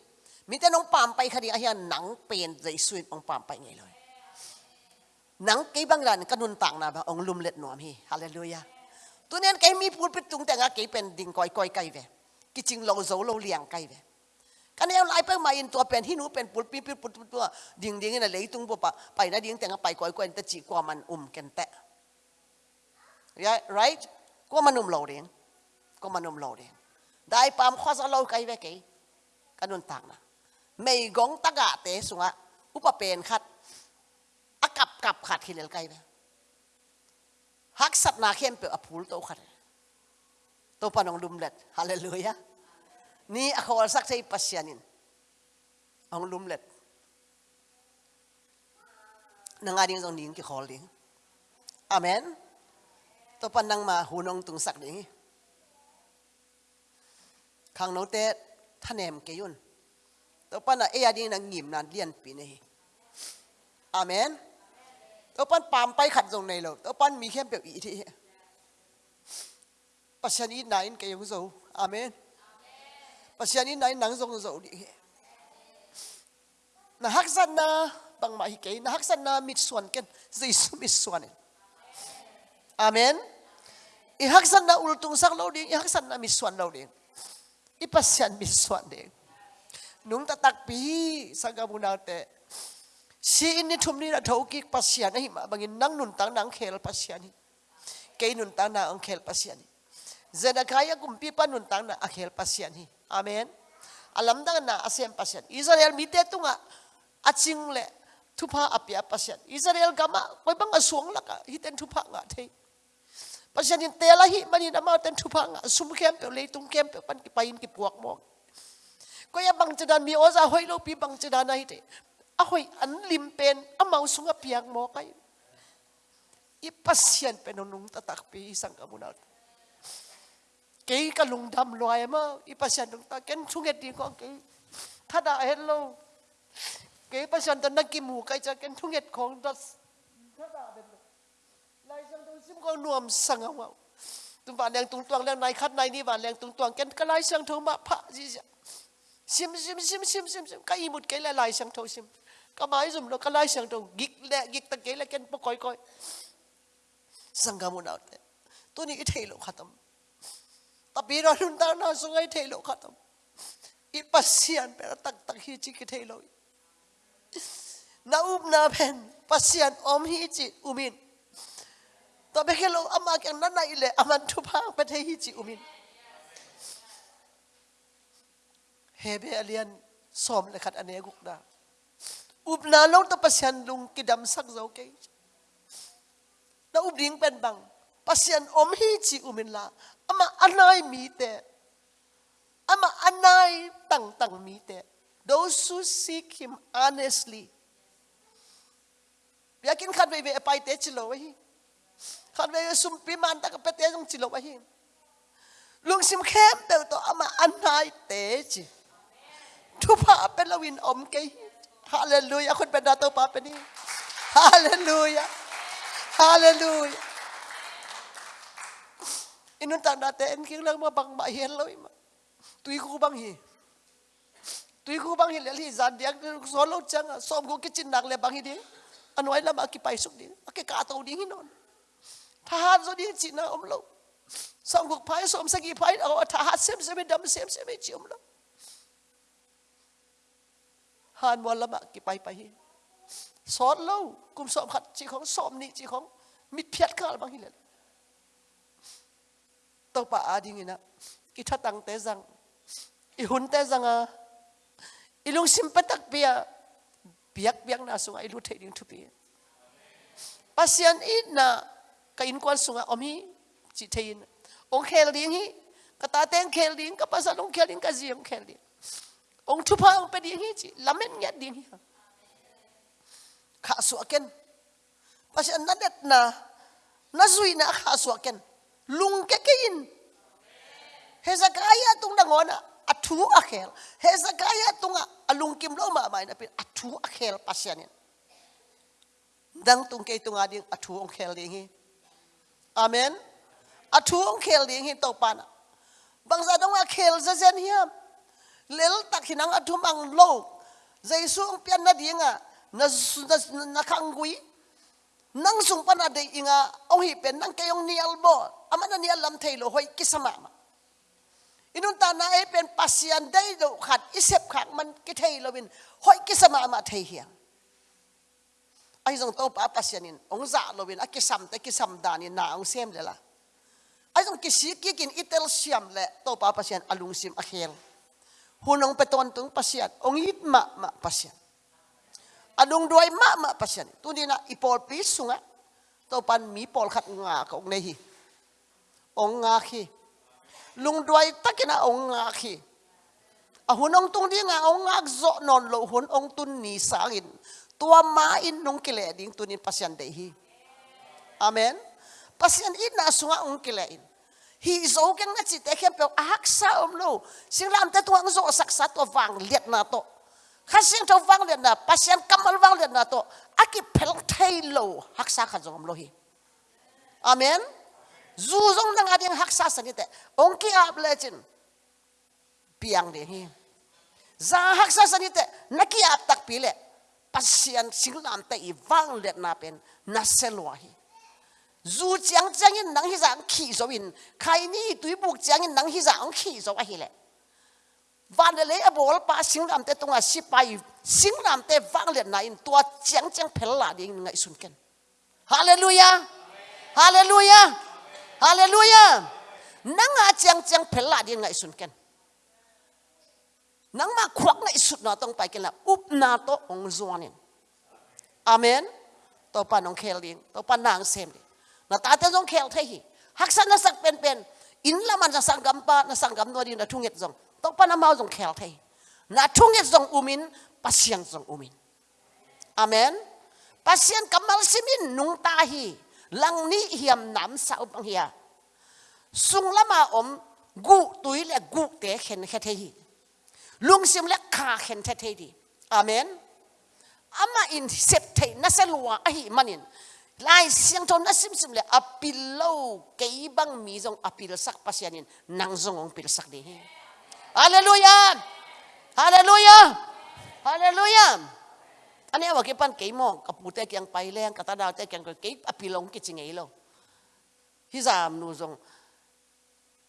มีแต่น้องปามไปขัดยิงอายังนังเป็นใจสุดองปามไปไงเลยนังกีบังรันกันุนต่างนะบองลุมเล็ดหนอมฮีฮาเลลูยา ตัวนี้นไกมีพูดไปตุงแต่งากีเป็นดิ่งก้อยก้อยไก่เวกิจิงเราโซเราเลี้ยงไก่เวกันเอาไลยไปมาอินตัวเป็นที่หนูเป็นปุดปีปีปุดตัวดิ่งดิ่งน่ะเลยตุงปะไปนะดิ่งแต่งไปก้อยก้อยแต่จีกว่ามันอุ่มกันแตะ right ก็มันอุ่มเราเองก็มันอุ่มเราเองได้ปามข้อสลราไก่เวกีกันนุนต่างนะ ไม่กงตะกะเตะสุงะอุปเป็นขัดอากับกับขาดเขียนไกลนะฮักสัตนาเข้มเปอพูลตขัดโตปนองลุมเล็ดฮาเลลูยานี่อขอสักใจปัสยานินองลุมเล็ดนังอาดิ้งตรงนี้ก็ขอลิงอเมนตัวปนังมาหูนองตุงสักนี้ข้างโนเตท่านเอมเกยุนตัวปนเอียดิ้งนังหยิมนานเลียนปีนี้อเมน tớ pan bay khát dòng này rồi tớ pan mi khem biểu ý thì pasian in nãy cái giống dầu amen pasian in nãy nắng dòng dầu đi na hắc dân na bằng mọi cái na hắc dân na mít ken dây su amen i hắc dân na ultung sắc lâu đi i hắc dân na mít lâu đi i pasian mít suan đi nung ta tak pi sang gabunate si ini thum ni na tho ki pasian hi ma bangin nang nuntang nang khel pasian hi ke na ang khel pasian hi kaya kumpi pa nuntang na akhel pasian hi amen alam dang na asem pasian Israel mi te tunga aching le thupa apia pasian Israel gama koi bang asuang laka hiten ten thupa nga thei pasian in tela hi mani na ma ten thupa nga sum khem le tung pan ki kipuak ki puak mok ko ya bang chadan mi oza hoi lo pi bang chadan na hi a hoi an limpen pen a mau sunga piang mo kai i pasien pen nung tatak pi isang kamunal cái cái lùng đầm loài mà y patient chúng ta kén chung hết đi con cái thắt đã hết lâu cái patient ta nâng kim mù cái cho kén chung con đó thắt sang tôi sim con nuông sang ông ạ ba bạn tung tuang đang nai khát nai ni ba đang tung tuang kén cái lại sang thôi mà pha gì vậy sim sim sim sim sim sim cái imut một cái là lại sang thôi sim ก็มาอิสุมเราก็ไล่สียงตรงกิกเล็กกิกตะเกียล็กันปกอยกอยสังกามุนเอาเต่ตัวนี้เทโลขัตมตบีรอนุนตานาสุงไอเทโลขัตมอีปัสยานเป็นตักตักฮีจิกเทโลนาอุบนาเพนปัสยานอมฮีจิอุมินตบเฮโลอามากันนั่นไงเลยอามันทุพังเป็นเทศฮีจิอุมินเฮเบอเลียนสมเลยขัดอเนกุกดา up na lo ta pasian lung kidam sak zo ke na up ding pen bang pasian om hi chi umin la ama anai à, mi te ama anai à, tang tang mi te those who seek him honestly yakin khat ve ve pai te chi lo hi khat ve sum pi man ta ka pe te jong chi lo hi lung sim khem te to ama anai à, te chi thu pa pe lo win om ke hi Haleluya, kun pendato papa ni. Haleluya. Haleluya. Inun tan daten king lang mabang ba Haleluya ma. Tui ku bang hi. Tui ku bang hi le li zan dia solo chang som ku kitchen nak le bang hi di. Anuai la ma suk di. Ake ka di hinon. Tahan zo di chi na om lo. Som ku pai som sagi pai au tahat sem sem dam sem sem chi om lo. หันวันละมากี่ไปไปสอนเล่ากลุ่มสอบขัดจีของสอบนี่จีของมิดเพียดข้าบางทีเลยต่องป่อาดิงินะกิทัตังเตจังอีหุนเตจังอ่ะอีลุงซิมปตักเปียเบียกเบียงนาสุงอีลุเทดิงทุเปียปัสยันอีน่ะกับอินกวนสุงอมีจิเทินองเคลดิงฮีกตาเตงเคลดิงกับปัสยานองเคลดิงกับจีองเคลดิง Ong tupa ong pe ngi chi lamen nge ding pasi anadet na na zui na kha su aken lung ke ke in hezakaya tung na ngona akhel hezakaya tunga alung kim lo ma mai na pin athu akhel pasianin dang tung ke tunga ding athu ong khel ding amen Atu ong khel ding hi to pana bangsa dong akhel zazen hiam lel tak hinang athum ang lo jaisu ang pian na dinga na na khangui nang sung pan ade inga au hi pen nang kayong nial bo amana nial lam thailo hoi kisama ma inun ta na e pen pasian dai do khat isep khak man ki thailo win hoi kisama ma thai hiang ai dòng tàu bà pasian in ông dạ lo bên aki sam tay kisam dan ni na ông xem lệ la ai dòng kisi kia kin itel siam le tàu pa pasian alung sim akhel hunong peton tung pasyan. Ong it ma ma pasyan. Adong duay ma ma pasyan. Tundi na ipol piso nga. Taupan mi pol kat nga ka og nehi. Ong nga ki. Lung duay takina ong nga ki. Ahunong tung di nga ong nga agzo non lohun ong tun ni sangin. Tua main nung kileding tunin pasyan dehi. Amen. Pasyan ina sunga ong kilein. hi zo keng na chi te khem pe a sa om lo sing lam ta tuang zo sak sa to wang liet na to kha sing to wang liet na pasien kamal wang liet na to a ki pel thai lo hak sa kha zong lo hi amen zu zong nang a ding hak sa sang te ong ki ap le chin piang de hi za hak sa sang te na ki ap tak pi le pasien sing lam ta i wang liet na pen na se lo hi dù chẳng chẳng yên nắng hi dạng khí rồi in khai ni túi buộc chẳng yên nắng hi dạng khí rồi anh hi lệ van lệ a bol pa sing ram te tonga si pai sing ram te vang le na in tua chang chang phải là ding ngai sun ken hallelujah hallelujah hallelujah nang a chang chang phải là ding ngai sun ken nang ma khwak ngai sut na tung pai ken là up na to ông zuan in amen to pan ông khel ding to pa nang sem ding na ta te zong khel thai hi hak san na sak pen pen in la man sa sang gam pa na sang gam no di na thung et zong to pa na mau zong khel thai na thung et zong umin pasiang zong umin amen pasian kamal simin nung ta hi lang ni hiam nam sa up ang hiya sung lama om gu tui le gu te khen khe thai hi lung sim le kha khen thai thai di amen ama in sep thai na se luwa a manin lai siang ton asim sim le apil lo keibang mi zong apil sak pasianin nang zong ong pil sak dehe. Haleluya. Haleluya. Haleluya. Ani awa kepan mo kapute yang paile yang kata dau te yang ke apilong kicingei lo. Hizam nu zong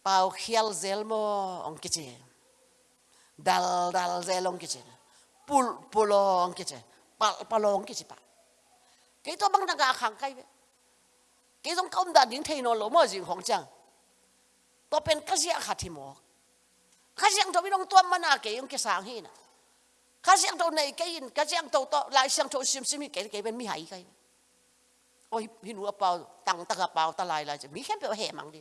pau khial zelmo ong kici. E. Dal dal zelong kici. E. Pul pulong kici. E. Pal palong kici pak. กี่ตัวบางตากขังไกรเกี่ตงก้มดาดินเทนอลมอจิงของจังตัวเป็นกษัตริย์ทิมอกกษัตริย์ตัวนองตัวมานาเกยงเกสางเฮนะกษัริย์ตัวนเกยินกษัตริย์ตัวลายสังตัวซิมซิมเกยเกเป็นมิหายใครโอ้ยมีหัวเปล่าตังตะกะเปล่าตะลายลายจะมีแค่เปล่าแห่มังดิ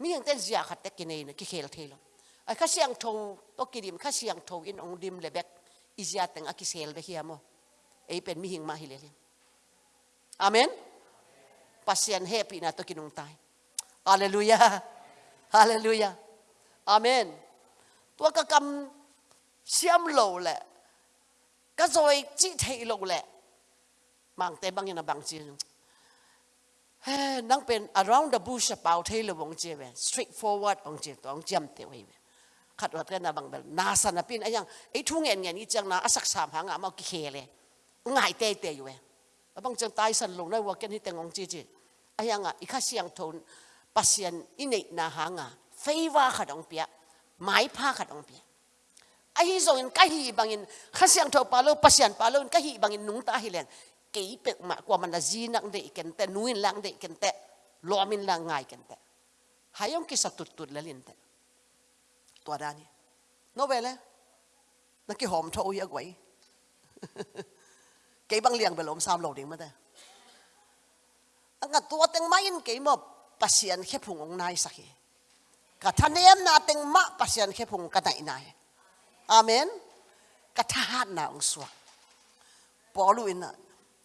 มีอย่างเต้นเสียขัดแต่กินเองนะกิเคลเทลไอ้ข้าเสียงโทรตกิดิมข้าเสียงโทรอินองดิมเลยแบกอิจยาแต่งอากิเซลไปเฮียโม Eipen mihing mahilelim. Amen? Pasyan happy na to kinungtay. Hallelujah. Hallelujah. Amen. Tua ka kam siam lo le. Ka rồi chi thei lo le. Mang te bang na bang chi. He nang pen around the bush pau thei lo bong chi ve. Straight forward ong chi tong jam te wei ve. Khat wat na bang bel. Na san na pin ayang. Ei thu ngen ngen i chang na asak sam hang ma ki he le. ngại tê tê yêu bang chang tai san long lai wa ken hi tengong chi chi ayanga ikha siang thon pasien inei na hanga feiwa khadong pia mai pha khadong pia ai hi zo in kai hi bangin kha siang tho palo pasien palo kai hi bangin nung ta hi len kei pek ma kwa man la ji nak de ken te nuin lang de ken te lo min lang ngai ken te hayong ki sa tut tut la lin te to dani no vele na ki hom tho ya gwai เก็บังเลียงไปลมสามโลดิงมาเด้อัตัวเต็งไม่ยินเก็บปัสยันแค่พุงองนายสักกะทันเนียมนาเต็งมะปัสยันแค่พุงกะไหนนายอาเมนกะทหัรนาองสวกปอลุอินะ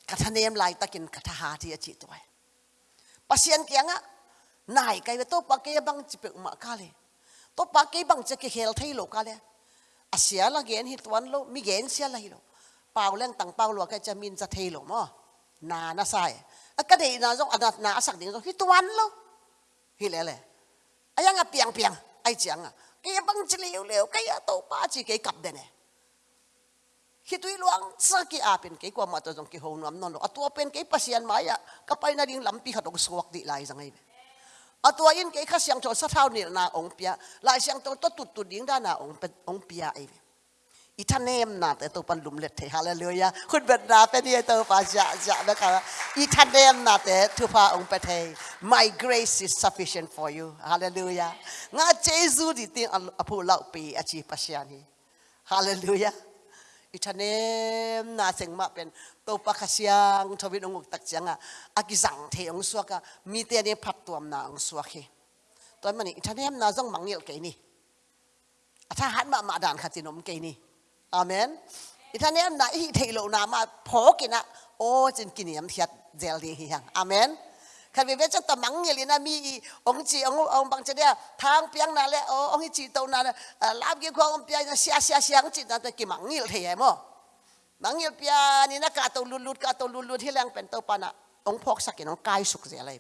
กะทันเนียมลายตะกินกะทหาที่จิตไว้ปัสยันเกียงอะนายไยเวตัปากเกบังจิเปกมะกาเลตัปากเกบังจะเกเฮลไทยโลกาเลอาเสียละเกนฮิตวันโลมีเกนเสียละฮิโลเปาเล่งตังเปาหลวงแกจะมินจะเทหลงมั้งนานะใส่ก็เดี๋ยวนาจงอนานาสักดิ่งจงฮิตวันแล้วฮิเล่เล่ไอ้ยังอ่ะเปียงเปียงไอ้เจียงอ่ะแกบังจิเลียวเลียวแกยตัวป้าจีแกกลับเดนเนี่ยฮิตุยลวงสักกี่อาเป็นแกกว่ามาตัวจงกี่หูน้ำนนอ่ะตัวเป็นแกปัสยานไม้อ่ะก็ไปนาดิ่งลำปีขัดองสวกดีไล่สังไงอาตัวอินแกข้าเสียงจนสะเท่านี่นาองเปียไล่เสียงจนตัวตุดตุดดิ่งด้านนาองเป็นองเปียไอ้อีทานเนมนาแต่ตัวปันลุมเล็ดเทฮาเลลูยาคุณเบนนาเป็นยี่ตัวฟาจะจะนะครับอีทานเนมนาแต่ทุพาองค์เปเท my grace is sufficient for you ฮาเลลูยางาเจซูดิติงอภูเล่าปีอาชีพเชียนีฮาเลลูยาอีทานเนมนาเสงมาเป็นตัวปักเสียงทวินองค์ตักเังอ่ะอากิสังเทองสวกะมีเตียนพัดตัวมนาองสวกะตอนมันอีทานเนมนาจ้งมังเงียลเกนี่ถ้าหันมามาด่านขัดจินมเกนี่อามนอีท่านเนี้ยนายเทโลนามา พอกินะโอ้จินกินยำเทียดเจลดีฮียงอามนคันเวเวจะตมังเีลยนะมีองจีององบางจเนี่ยทางเปียงนั่นแหละโอ้องจีตนั่นลาบกี่คบองเปียงเสียเสียเสียงจีนั่นตป็นกิมังเยลเทียมอมังเยลเปียนี่นะกาตัวลุลุดกาตัวลุลุดที่แรงเป็นตัวปานะองพกสักกินองกายสุกเสียอะไร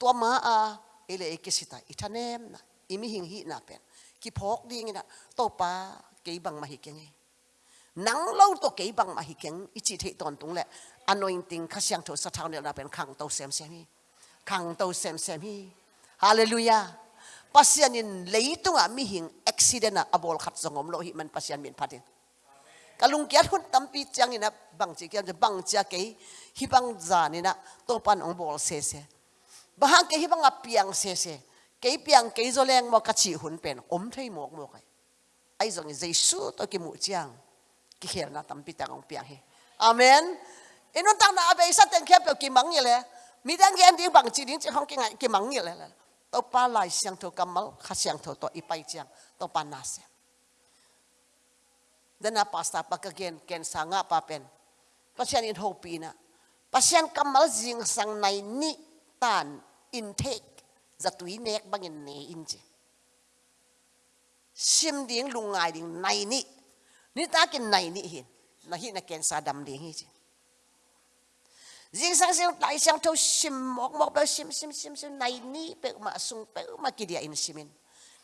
ตัวมาอะเอเลกิสิตาอีท่านเนม่นะอีมิหิงหินาเป็นกิพกดีงี้นะตัวปากี่บังมาหิกยังไง nắng lâu to kỹ bằng mà hi kiến ít chỉ thấy toàn tung lệ anointing khá sang thổ sát thao này là bên khang tàu xem xem hi khang tàu xem xem hi hallelujah pasian in lấy tung à mi hình accident à abol khát zong om lo hi man pasian min phát hiện, kalung kiat hun tampi chang ina bang chi kian bang cha ke hi bang zan ina to pan ong bol se se bahang ke hi bang apiang se se ke piang ke leng mo kachi hun pen om thei mok mok ai zong jesu to ki mu chiang ki hel na tampi ta ngong piang hi amen inon tang na abe sa ten khep ki mang yele mi dang gen ding bang chi ding chi hong ki ngai ki mang yele la to pa lai siang tho kamal kha siang tho to ipai chiang to pa na se dana pasta pa ka gen ken sanga pa pen pasian in hopi na pasian kamal zing sang nai ni tan intake zatui nek bangin ne inje, sim ding lungai ding nai ni Ni kin nai ni hin. Na hi na ken sadam ding hi. Jing sang sing lai sang tau sim mok mok ba sim sim sim sim nai ni pe ma sung pe ma ki dia in simin.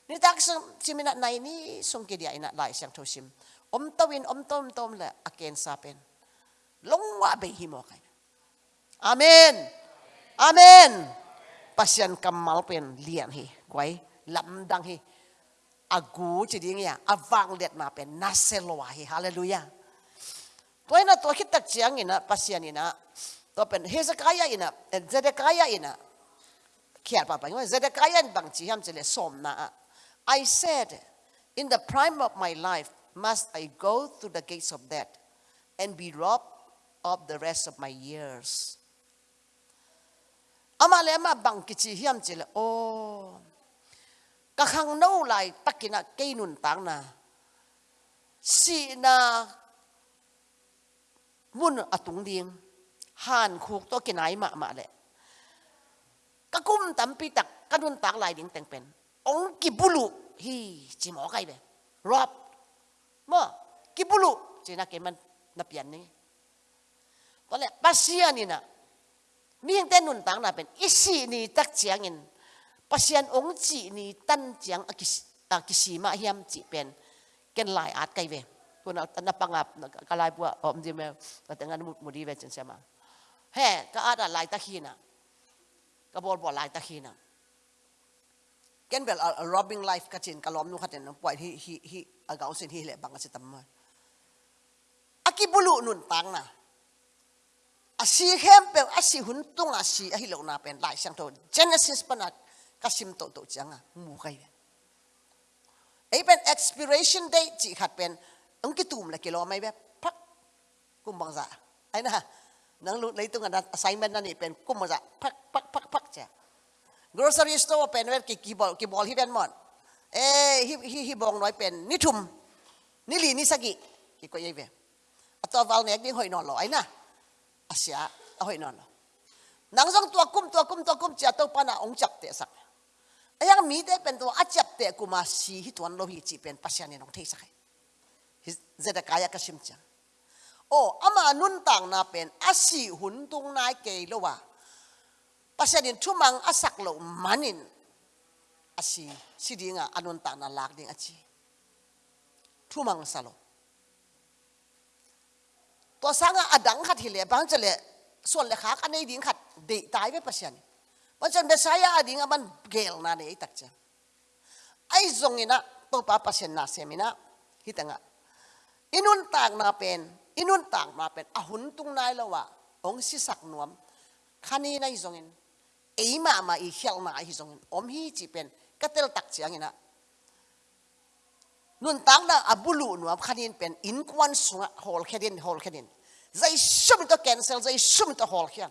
Ni tak sung simin nai ni sung ki dia in lai sang tau sim. Om win om tom tom la sa sapen. Long wa be hi mo kai. Amen. Amen. Pasian kamal pen lian hi. Kwai lam dang hi. agu chi ding A awang let ma pen na hallelujah toy na to tak chiang ina pasian ina to pen hezekiah ina and eh, zedekiah ina kia pa pa zedekiah bang chi ham chele som na i said in the prime of my life must i go through the gates of death and be robbed of the rest of my years Amalema le ma bang chi ham oh ก็ขังนู้ไลตักกินะเกนุนตังนาสีนามุ่นอตุงเดียงห่านคูกตัวกินไหมามาแหละก็กุ้มตัมปีตักกะนุนตังไหลเดีงแต่งเป็นองกิบุลุฮีจิมอไกเลยรอบมากิบุลุจีนักเกมันนับยันนี่ตอนแรกปัสเซนี่นะมี่งแต่นุนตังนาเป็นอิสีนี่ตักเจียงเงินพัศยันองจีนี่ตั้งจังอักิสิมาเฮียมจีเป็นเกณฑ์ลายอัดไกลเวคุณเอาตั้งนับปังอับกลายบัวอมดีเมลแต่งานมุดมุดีเวจันเสมาเฮ้ก็อาจจะหลายตะขีนะก็บอกบอกหลายตะขีนะเกณฑ์แบบ robbing life กัจินกล้อมนูขัดเนี่ยปล่อยฮิฮิฮิอากาศเส้นฮิเล่บังสิตมาอากิบุลุนุนตังนะอาศิเฮมเป็นอาศิหุนตุงอาศิอหิโลนาเป็นลายเสียงโต Genesis ปนักกับสิมตตจังอ่ะมูไกไอ้เป็น expiration date จีขัดเป็นต้องกิ่ตุ่มละกี่รอไม่แบบพักกุมบังซะไอ้นะนังลุู้ในตรงน assignment นั่นนี่เป็นกุมบังซะพักพักพักพักจ้ะ grocery store เป็นแบบกี่บอลกี่บอลที่เป็นหมดเอ้ฮิฮิฮิบองน้อยเป็นนิทุมนิลีนิสกิกี่ก็ยังเป็นตัววอลเน็กนี่หอยนอนหรอไอ้นะอาเซียหอยนอนหรอนังสองตัวกุมตัวกุมตัวกุมจ้ะต้องปานาองจับเตะสักไอ้ยังมีได้เป็นตัวอาจับเตะกูมาสีทิ่วัวโลหิจีเป็นปัศยานีน้องเทสักเฮ้เจตกายก็ชิมจังโอ้อามานุนต่างนาเป็นอาศิหุนตุงนายเกยลวภาปัศยานยทุ่มังอาศักลมันินอาศิสิดีงาอนุนต่างนาลากดิงอาจีทุ่มังสโลตัวสังอาดังขัดหิเลบังจะเลส่วนเลขาคันน้ดิ่งขัดเดตายไปปัศยานีวันฉันเบสัยอะไรงั้นัเกลนาเนี่ยตักจ้ะไอ้ตรงนี้นะตัวป้าพัชนนาเซมินะฮิตังะอินุนตากนาเป็นอินุนตากมาเป็นอะหุ่นตุงนายละวะองศิษักนวมคานีนะไอ้ตรงนี้เอ๋มามาอีเฮลมาไอ้ตรงนี้อมฮีจีเป็นก็เติลตักจ้ะงี้นะนุนตากนะอับุลุนวมคานีเป็นอินควันสุงะฮอลเคดินฮอลเคดินใจชุ่มตัวแกนเซลใจชุ่มตัวฮอลเคียน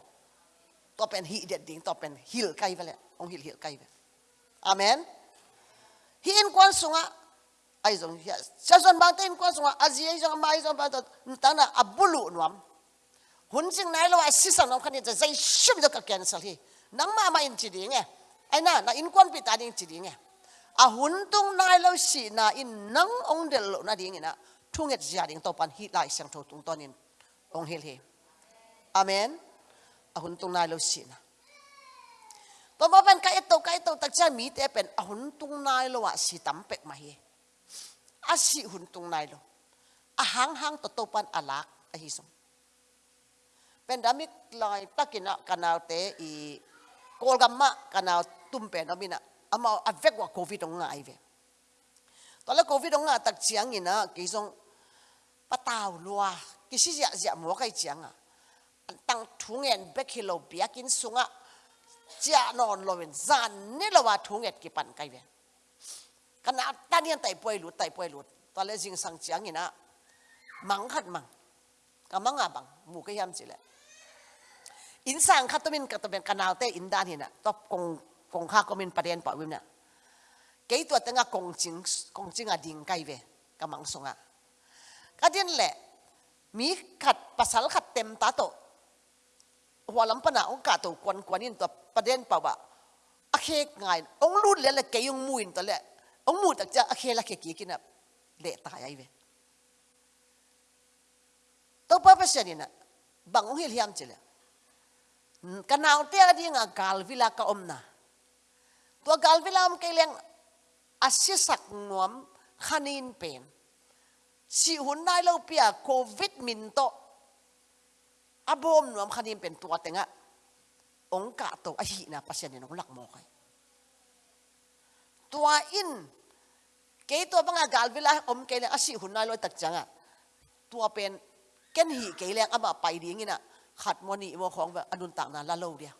to hi det ding to pen kai vale ong hil hil kai ve amen hi in kwan sunga ai zong hi sa zon bang ten kwan sunga azi ai zong mai zong ba ta na abulu nuam hun sing nai lo si sang nom khani zai shim zo ka cancel hi nang ma ma in chi ding e ai na na in kwan pi ta ding chi ding e a hun tung nai lo si na in nang ong del lo na ding ina e thunget zia ding to pan hi lai sang tho tung tonin ong hil hi amen a tung nai lo si na e to mo pen ka eto ka eto tak cha mi te pen a tung nai lo wa si tam pek ma hi a si hun tung nai lo a hang hang to to pan alak a hi song pen dami lai takina kanal te i kolgamma kanal tumpe no mina ama avek wa covid ong ngai ve to le covid ong ngai tak chiang ina ki song pataw lua ki si ja ja mo kai chiang a ตั้งถุงเงินเบกิโลเบียกินสุงะจะนอนลอยจานนี่ละว่าถุงเงินกี่ปันไกเวนขณะตอนนี้ไต่ป่วยหลุดไต่ป่วยหลุด ตอนแรกจิงสังเจียงนี่นะ มังขัดมังกำมังอ่ะบังหมู่ก็ยำสิแหละอินสังขัดตัวมินกับตัวเป็นขณนเดเตอินดานี่นะตบกงกงข้าก็มินประเด็นป่อยวิมเนี่ยกี่ตัวตั้งกงจิงกงจิงอ่ะดิ่งไกเวกำมังสงะก็เดินแหละมีขัดภาษาขัดเต็มตาโตหัวลำปนาองกาตัวควนควนินตัวประเด็นเปล่าวะอเคง่ายองรุ่นเล้วละเกยงมุนตัวแหละองมูตักจะอเคละเกกีกินอ่ะเละตายไอ้เว้ตัวป้เป็นเช่นนี้นะบางองค์เฮีิมเจริญกันเอาเตี้ยดีงากาลวิลากอมนะตัวกาลวิลาอมเกลียงอาศัยสักนวมขันินเป็นสิหุนนายเราเปียโควิดมินโตอบอมนวมคันิมเป็น ตัวเต่งอะองกะตอหินะปัสยานนหลักมอกัยตัวอิน เกตัวบังอากาศเวลาอมเกลอสิหุนนายลอยตักจังอะตัวเป็น เกนหีเกลงอมาไปดีงี้นะขัดมนีมของแบบอนุต่างนานละโลเดีย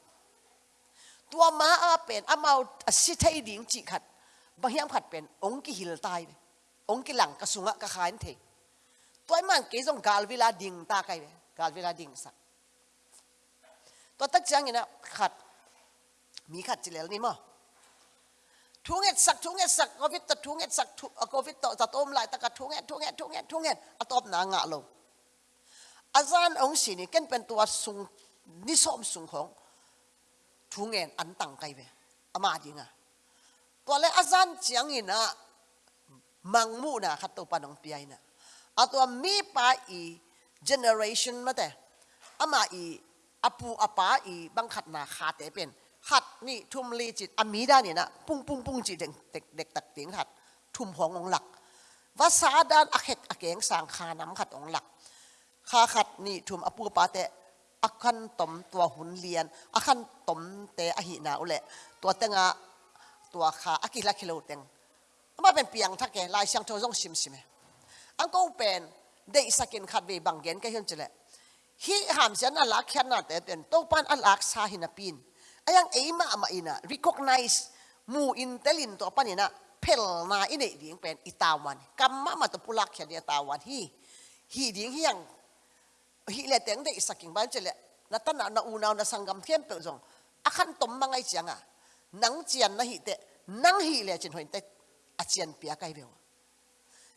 ตัวม้าอาเป็นอามาอสิไทยดิ่งจิขัดบางย่างขัดเป็น องค์กิหิลตาย องค์กิหลังกระสุงะกระขายนเทตัวมันเกยงกาลเวลาดิ่งตาไกลการเวลาดิ่งสักตัวตักจังเนี่ยนะขัดมีขัดจีเลนี่มั้งทุ่งเง็ดสักทุ่งเง็ดสักโควิดตัดทุ่งเง็ดสักโควิดตัดตัดอมไหลตัดกัดทุ่งเง็ดทุ่งเง็ดทุ่งเง็ดทุ่งเงอตอบนางาลงอาจารย์องค์นี่กันเป็นตัวสูงนิสมสูงของทุ่งเง็ดอันตังไกเวอามาดิงอ่ะตัวเลอาจารย์จังนี่นะมังมูนะขัดตัวปานองเปียนะอัตัวมีปาอี generation มาแต่อามาอีอปูอปาอีบังขัดนาคาเตเป็นขัดนี่ทุ่มลีจิตอมีได้เนี่ยนะปุ้งปุ้งปุ้งจิตเด็กเด็กตักเตียงขัด ทุ่มหององหลักวาสาด้านอักเขกอักเกงสางคาน้ำขัดองหลักคาขัดนี่ทุ่มอปูปาแต่อักขันตมตัวหุ่นเลียนอักขันตมแต่อหินาอุเละตัวเตงะตัวขาอักิละคิโลเตงมาเป็นเปียงทักแกลายเชียงโจงซิมชิมอังกงเป็น day sakin khat ve bang gen ka hian chele hi ham sian a lak hian na te ten to pan a lak sa recognize mu intelin to panina pel na ine ding pen itawan kamma to pulak hian ya tawan hi hi ding hiang hi le teng de sakin ban chele na ta na u na na sangam khem pe jong akhan à tom mangai changa à. nang chian na hi te nang hi le chin hoin te a chian pia kai bewa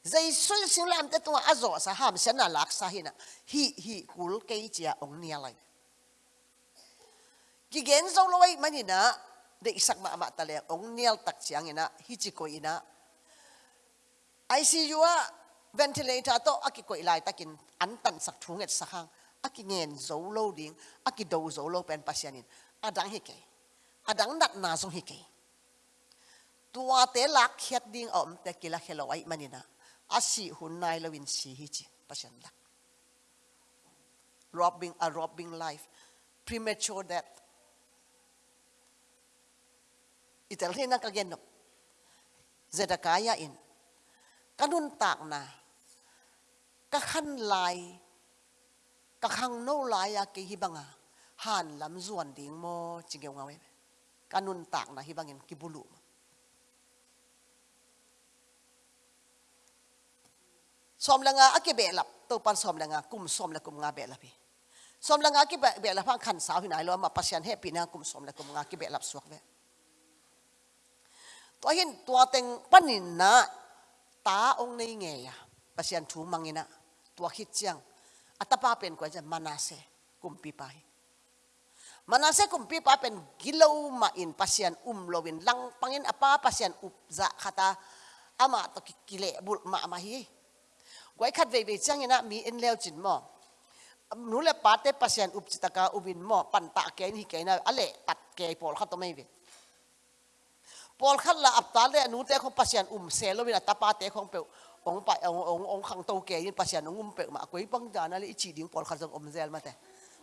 zai sun silam te tua azo sa ham sena lak sa hina hi hi kul ke chia ông nia lai ki gen zo loi manina de isak ma ma ta le ong nial tak chiang ina hi chi ko ina ICU a ventilator to aki ko ilai takin an tan sak thung et sakang aki ngen zo lo ding aki do zo lo pen pasianin adang hi ke adang nat na zo hi ke tua te lak khiat ding om te kila khelawai manina a si hun nai lo in si hi chi passion lak robbing a robbing life premature death itel hena ka gen nok zeta kaya in kanun tak na ka khan lai ka khang no lai ya ki hibanga han lam zuan ding mo chingeu ngawe kanun tak na hibangin ki bulu ma som langa ake be lap to pan som langa kum som la kum nga be lap som langa ake be be lap khan kan sa hinai lo ma pasian he pina kum som la kum nga ke be lap suak ve to hin to ateng panin na ta ong nei nge ya pasian thu mangina to khit chang atapa pen ko ja manase kum pi pai manase kum pi pa pen gilau ma in pasian um lowin lang pangin apa pasian up za khata ama to kile bul ma ma hi กวยขัดเวเวจังนะมีเอ็นเลวจินมอนู้นลบปาเตปัสยันอุปจิตกาอุบินมอปันตะแกนีิแกนอะไรตัดแกปอลขัดตัวไม่เวปอลขัดละอับตาเลนู้นแต่ของปัสยันอุมเซลวินาตาปาเตของเปองไปองององขังตัวแกยินปัสยันองุมเปมากวยปังจานอะรอิจีดิ้งปอลขัดจงอมเซลมาแต่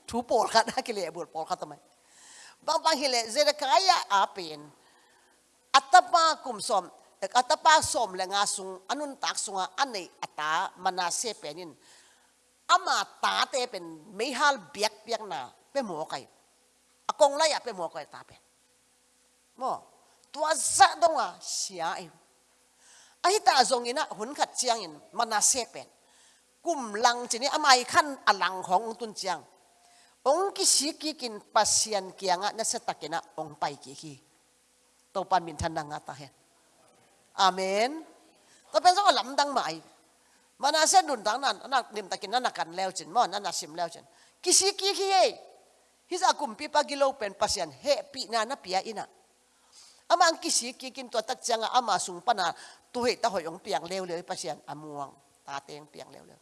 ทูปอลขัดนะกิเลบุตรปอลขัดตัวไม่บางบางเิเลเจรกายาอาเป็นอัตปากุมสม hek atapa som lenga sung anun tak sunga anei ata manase penin ama ta te pen meihal biak biak na pe mo kai akong la pe mo kai ta pen mo tua za donga sia em ahi ta zong ina hun khat chiang in manase pen kum lang chini amai khan alang hong tun chiang ong ki si ki kin pasian kianga na setakena ong pai ki ki topan min than nga ta hen Amen ก็เป็นสักลำดังใหม่มันอาเสยนดุนดังนั้นนักดิมตะกินนักกันแล้วจินมอนันนักชิมแล้วจินกิสิกิกิเฮฮิสัากุมพีปากิโลเป็นพัศยันเฮปีนานัิยาอินะอามังกิสิกิกินตัวตัดจังอามาสุงปนาตัวเหตุหอยองเปียงเลวเลยพัศยันอามวงตาเตียงเปียงเลวเลย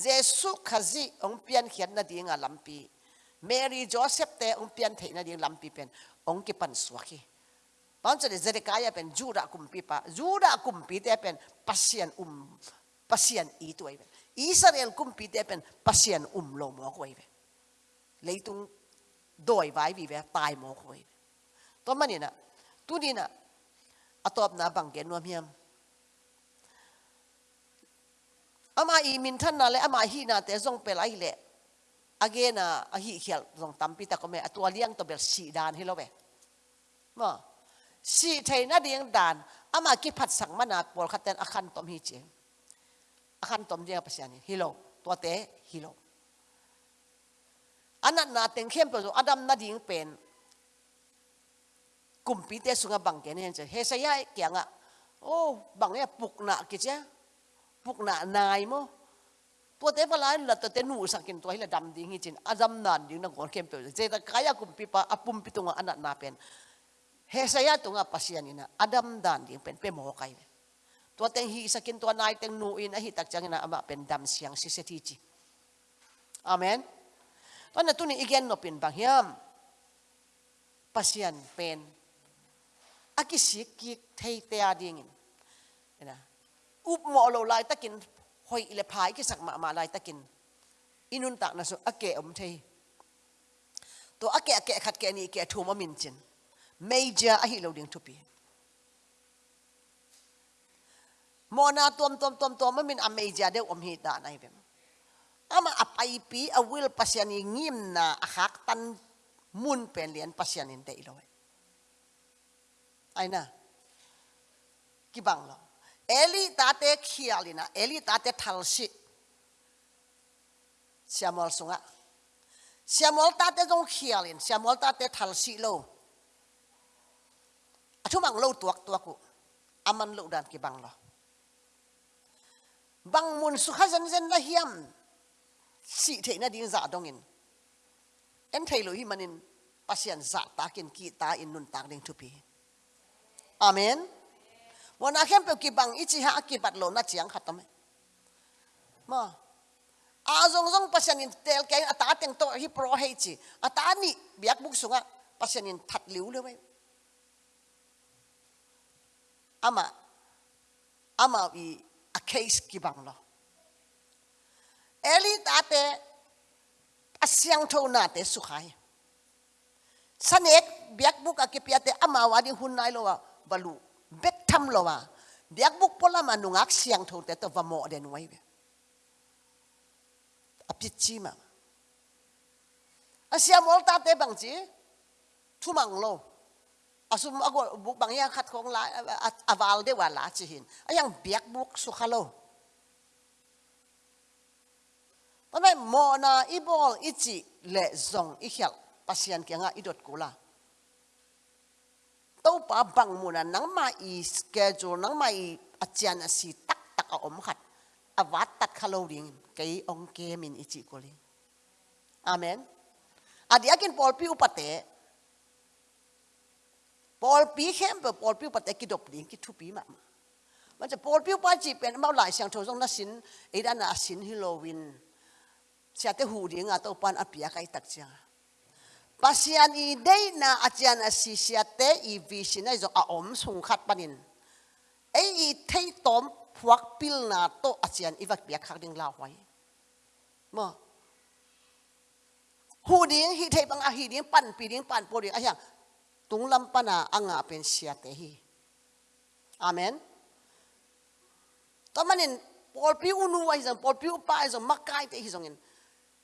เยซูขจิองเปียนเขียนนาดีงาลำปีเมรีจอเซฟเตองเปียนเทนาดีงลำปีเป็นองกิปันสวกีตอนจะเจริกายเป็นจูระกุมปีปะจูระกุมปีเตเป็นปัสยันอุมปัสยันอีตัวเองอิสราเอลกุมปีเตเป็นปัสยันอุมโลมอกไว้เลยตุงโดยไว้วิเวตายมอกไว้ตัวมันนี่นะตัวนี้นะอตอบนะบังเกนวมเฮียมอามาอีมินท่านนั่นแหละอามาฮีนาแต่ทรงเป็นไรแหละ again อ่ะฮีเขียลทรงตั้มปีแต่ก็ไม่ตัวเลี้ยงตัวเบลสีดานให้เราไปมา si thei na ding dan ama ki phat sang mana por khaten akhan tom hi che akhan tom dia pasiani hilo to te hilo anak na teng khem pro adam na ding pen kumpi te sunga bang ke ne che he sa ya e kya nga o bang ya puk na ki che puk na nai mo to te pala la to te nu tua hi hila dam ding hi chin adam nan ding na gor khem pro je ta kaya kumpi pa apum pitunga anak na pen Hesaya tunga pasian ina Adam dan ding pen pemo kai. Tua teng hi sa kin tua nai teng nuin ahi tak chang ina ama pen dam siang si se tichi. Amen. Tua na tuni igen no pin bang hiam. Pasian pen. Aki si thei te a in. Ina. Up mo lo lai takin hoi ile phai ki sak ma ma lai takin. Inun tak na so ake om thei. To ake ake khat ke ni ke thu ma min chin. major a loading topi. mona tom tom tom tom min a major de om hita na nai ama apai pi a will pasian ngim na a hak tan mun pen lian pasian in de lo aina ki bang lo eli tate khialina eli tate thalsi siamol sunga siamol tate jong khialin siamol tate thalsi lo achumang lo tuak tuaku aman lo dan ki bang lo bang mun su kha zen zen la hiam si the na ding za dong in en thei lo hi manin pasian za ta kin ki ta in nun tak ding thu pi amen wana khem pe ki bang ichi ha ki bat lo na chiang khatam e. ma azong zong pasian in tel ke ata teng to hi pro hei chi ata ni biak buk sunga pasian in that liu le wei ama ama vi a case ki bang lo eli ta te a siang tho na te su khai san ek biak buk a ki pia te ama wa ni hun nai lo wa balu bet tham lo wa biak buk pola ma nu ngak siang tho te to va mo den wai be a pi chi ma a siam ol ta te bang chi thu mang lo asum ago buk bang yang khat khong la awal de wala chi hin ayang biak buk su khalo Pamai mona ibol ichi le zong ihyal pasian kenga idot kula. Tau pa bang muna nang ma i schedule nang ma i acian asi tak tak a om khat. Awat tat khalo ring kei ong ke min ichi kuli. Amen. Adiakin Paul pi upate ปอลปีเข้มปอลปิวปัตเตกิดบดิ้งกิทุปีมามันจะปอลปิวปัจจเป็นเมาหลายเสียงโทรศัพท์นัสินไอ้ด้านนัสินฮิโลวินเสียเตหูดิ้งอ่ะตัวปันอภิเบียใครตักเสียงภาษานอีเดย์น่ะอาจารย์น่าศิเสียเตอีวิชินไอ้จงอาอมสุงขัดปันินไอ้อีเทตอมพวกพิลน่ะตัวอาจารย์อีวักเบียขัดดิงลาวไว้โมหูดิ้งฮิเทปังอาหิดิ้งปันปีดิ้งปันปูดิ้งอไอ้ยัง tung lampana anga pen siate hi amen tamanin Paul pi unu wa Paul pi upa hizang makai tehi hizangin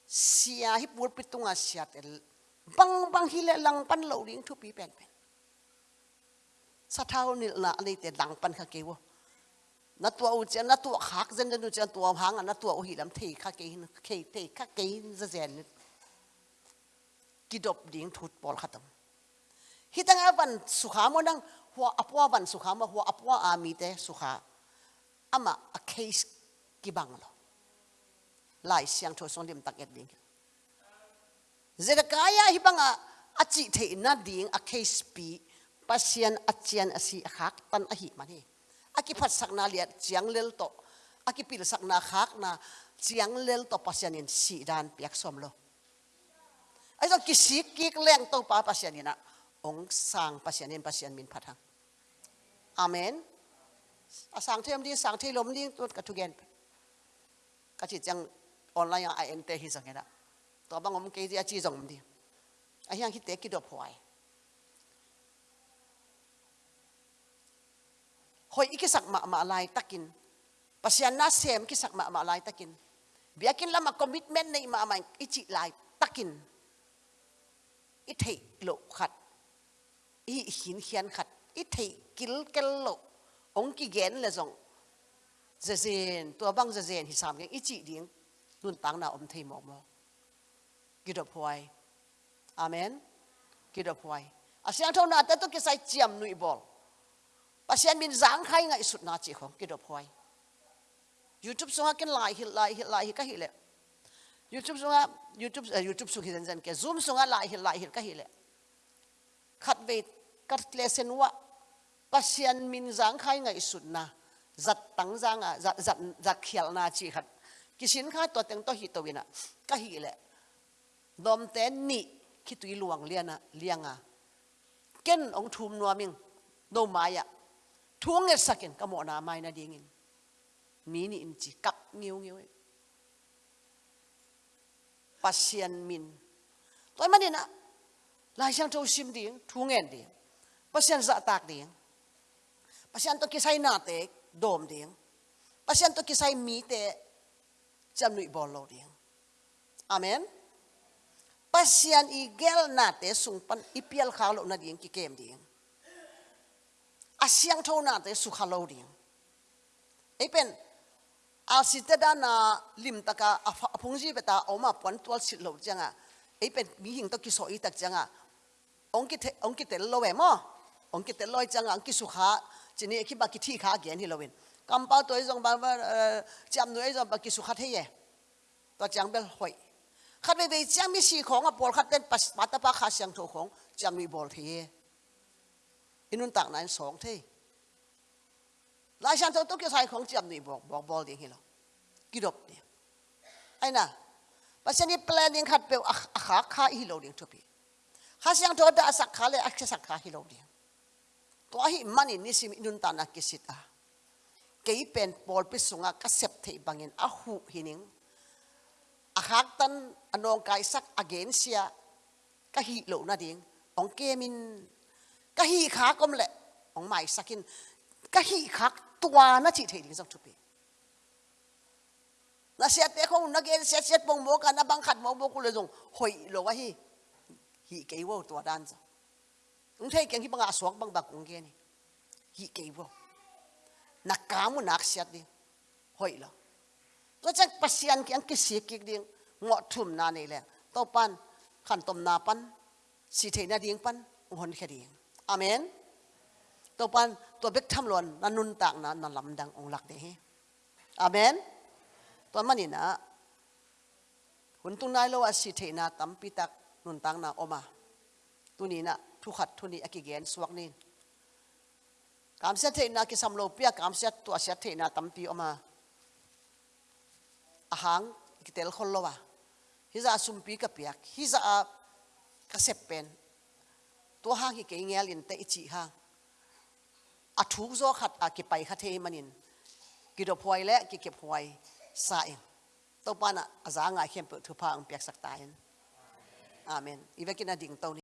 sia hi pur pi tunga siate bang bang hile lang pan lo ding thu pi pen pen sa thao nila la te lang pan kha ke wo na tua u khak zen zen u chen tua hang na tua u hi lam thei kha ke hin ke te kha za zen kidop ding thut pol khatam ฮิตังอาวันสุขามันดังหัวอัปววันสุขามหัวอัปวาอามีเตสุขาอามาอเคสกิบังลลายเสียงทศส่งเดมตักเอ็ดดิ้งเจรกายาฮิบังอาอาจิเทนัดดิ้งอเคสปีปัสยันอาเจียนอาศีหักตันอหิมันนีอากิพัดสักนาเลียดเจียงเลลโตอากิปิลสักนาหักนาเจียงเลลโตปัสยันินสีดานเปียกสมโลไอ้ตองกิสิกิกแรงโตปาปัสยันินะองสังปัสยานินปัสยานมินพัดหังอเมนสังเทียมดีสังเทียลมดีตัวกระทุเกนกระจิตยังออนไลน์ยังไอเอ็นเตฮิสังเกตตัวบางผมเกี่ยจีจงมดีไอ้ยังคิดเตกิดอบหวยหอยอีกสักมามาลายตักินปัสยานาเซมกิสักมามาลายตักินเบียกินละมาคอมมิชเมนต์ในมามาอิจิลายตักิน อิทธิโลขัด ý hin hian khát ý thấy kíl cái lo, ông kia ghen là giống giờ zen tua băng giờ zen thì sao cái ý chỉ điên luôn tăng nào ông thấy mộng mơ kí đọc hoài amen kí đọc hoài à sáng thâu nào tới tôi cái sai chiam nụy bol và sáng mình giáng khai ngại sụt nà chỉ không kí đọc hoài YouTube xuống cái lại hiện lại hiện lại hiện cái hiện lệ YouTube xuống YouTube à, YouTube xuống hiện zen zen cái Zoom xuống lại hiện lại hiện cái hiện lệ khát về cắt lê sen wa pasian min giang khai ngày sụt na giặt tăng giang à giặt giặt giặt khéo na chỉ khát cái xin khai tôi tiếng tôi hi tôi na à. cái hít lệ đom tên nị khi tùy luồng liền à liền à ken ông thum nuo mình đâu mai à thuông nghe sakin cái mỏ na mai na điên mi in chỉ cắt nhiều nhiều ấy pasian min tôi mà à. đi na lại sang châu sim điên thuông nghe điên Pasyan sa atak ding. Pasyan to kisay nate, dom ding. Pasyan to kisay mite, jam nui bolo ding. Amen? Pasyan igel nate, sungpan ipial kalo na ding kikem ding. Asyang to nate, sukhalo ding. Ipen, a sitte na lim taka a pungji beta oma puan tual sit lo janga. Ipen mi hing to kiso itak janga. Ongki te ongki te lo mo. องกิเตลอยจังอังกิสุขาจีนี่คิดบักกิที่ขาเกียนฮิลวินกำปั้นตัวไอ้จงบังว่าจำหนไอยจงบักกิสุขาเทียตัวจังเบลหอยขัดไปไปจังมีสีของอ่ะบอลขัดเป็นปัสปัตตาปะขาเสียงโถของจังมีบอลเทียอินุนตักนั้นสองเทียหลายชั้นต้อเกี่ยวสายของจัหนีบอกบอกบอลเดียงฮิลกิดบเนี่ยไอ้น่ะปัจจุบันแปลนิงขัดเปลอาขาขาฮิโลเดียงทุบีข้าเสียงโถดาสักขาเลยอักษรสักขาฮิโลเดียงตัวหิมันนี่สิมนุนตานักกิสิตาเกี่ยเป็นบอลปิสุงะกษตรเทยบังเงินอาหูหินิงอาหักตันอนองกายสักอเกนเซียก็ฮีโลนาดิงองเกมินก็ฮีขากมแหละองไมาสักินก็ฮีขักตัวนาจิเทดิงสักทุปีนาเสียเตะของนักเกนเสียเสียปงโมกันนะบังขัดโมโมกุเลยจงหอยโลวะฮีฮีเกี่ยวตัวด้านจ้ะอุ้งเทียนที่บังอาสวกบังบักอุ้งเกนี่ฮีเกยบ่นักกามุนักเสียดิ้งหวยละก็จะปัสยันกันกิสียกิดิ้งงอทุ่มนานี่แหละต่อปันขันตมนาปันสีเทนาดิ้งปันอุหันแค่ดิ้งอเมนต่อปันตัวเบกทำหลอนนันนุนตักงนันนันลำดังองหลักเดีฮอเมนตอนมันนี่นะหุ่นตุนายโล่าสิเทนาตัมปิตักนุนตังนาออกมาตัวนี้นะ thu khát thu ni akigen suak nin Kam sẽ thấy na cái sam lô pia cảm sẽ tua sẽ thấy na tâm pi oma ahang cái tel khol lo wa hi za sum pi ka piak hi za ka sep pen tua hang hi cái nghe liền te chi ha a thu zo khát a cái pai khat he manin ki do phoi le ki kep hoi sa in e. to pa na azanga khem pe thu pa ang piak sak ta in amen i ve na a ding to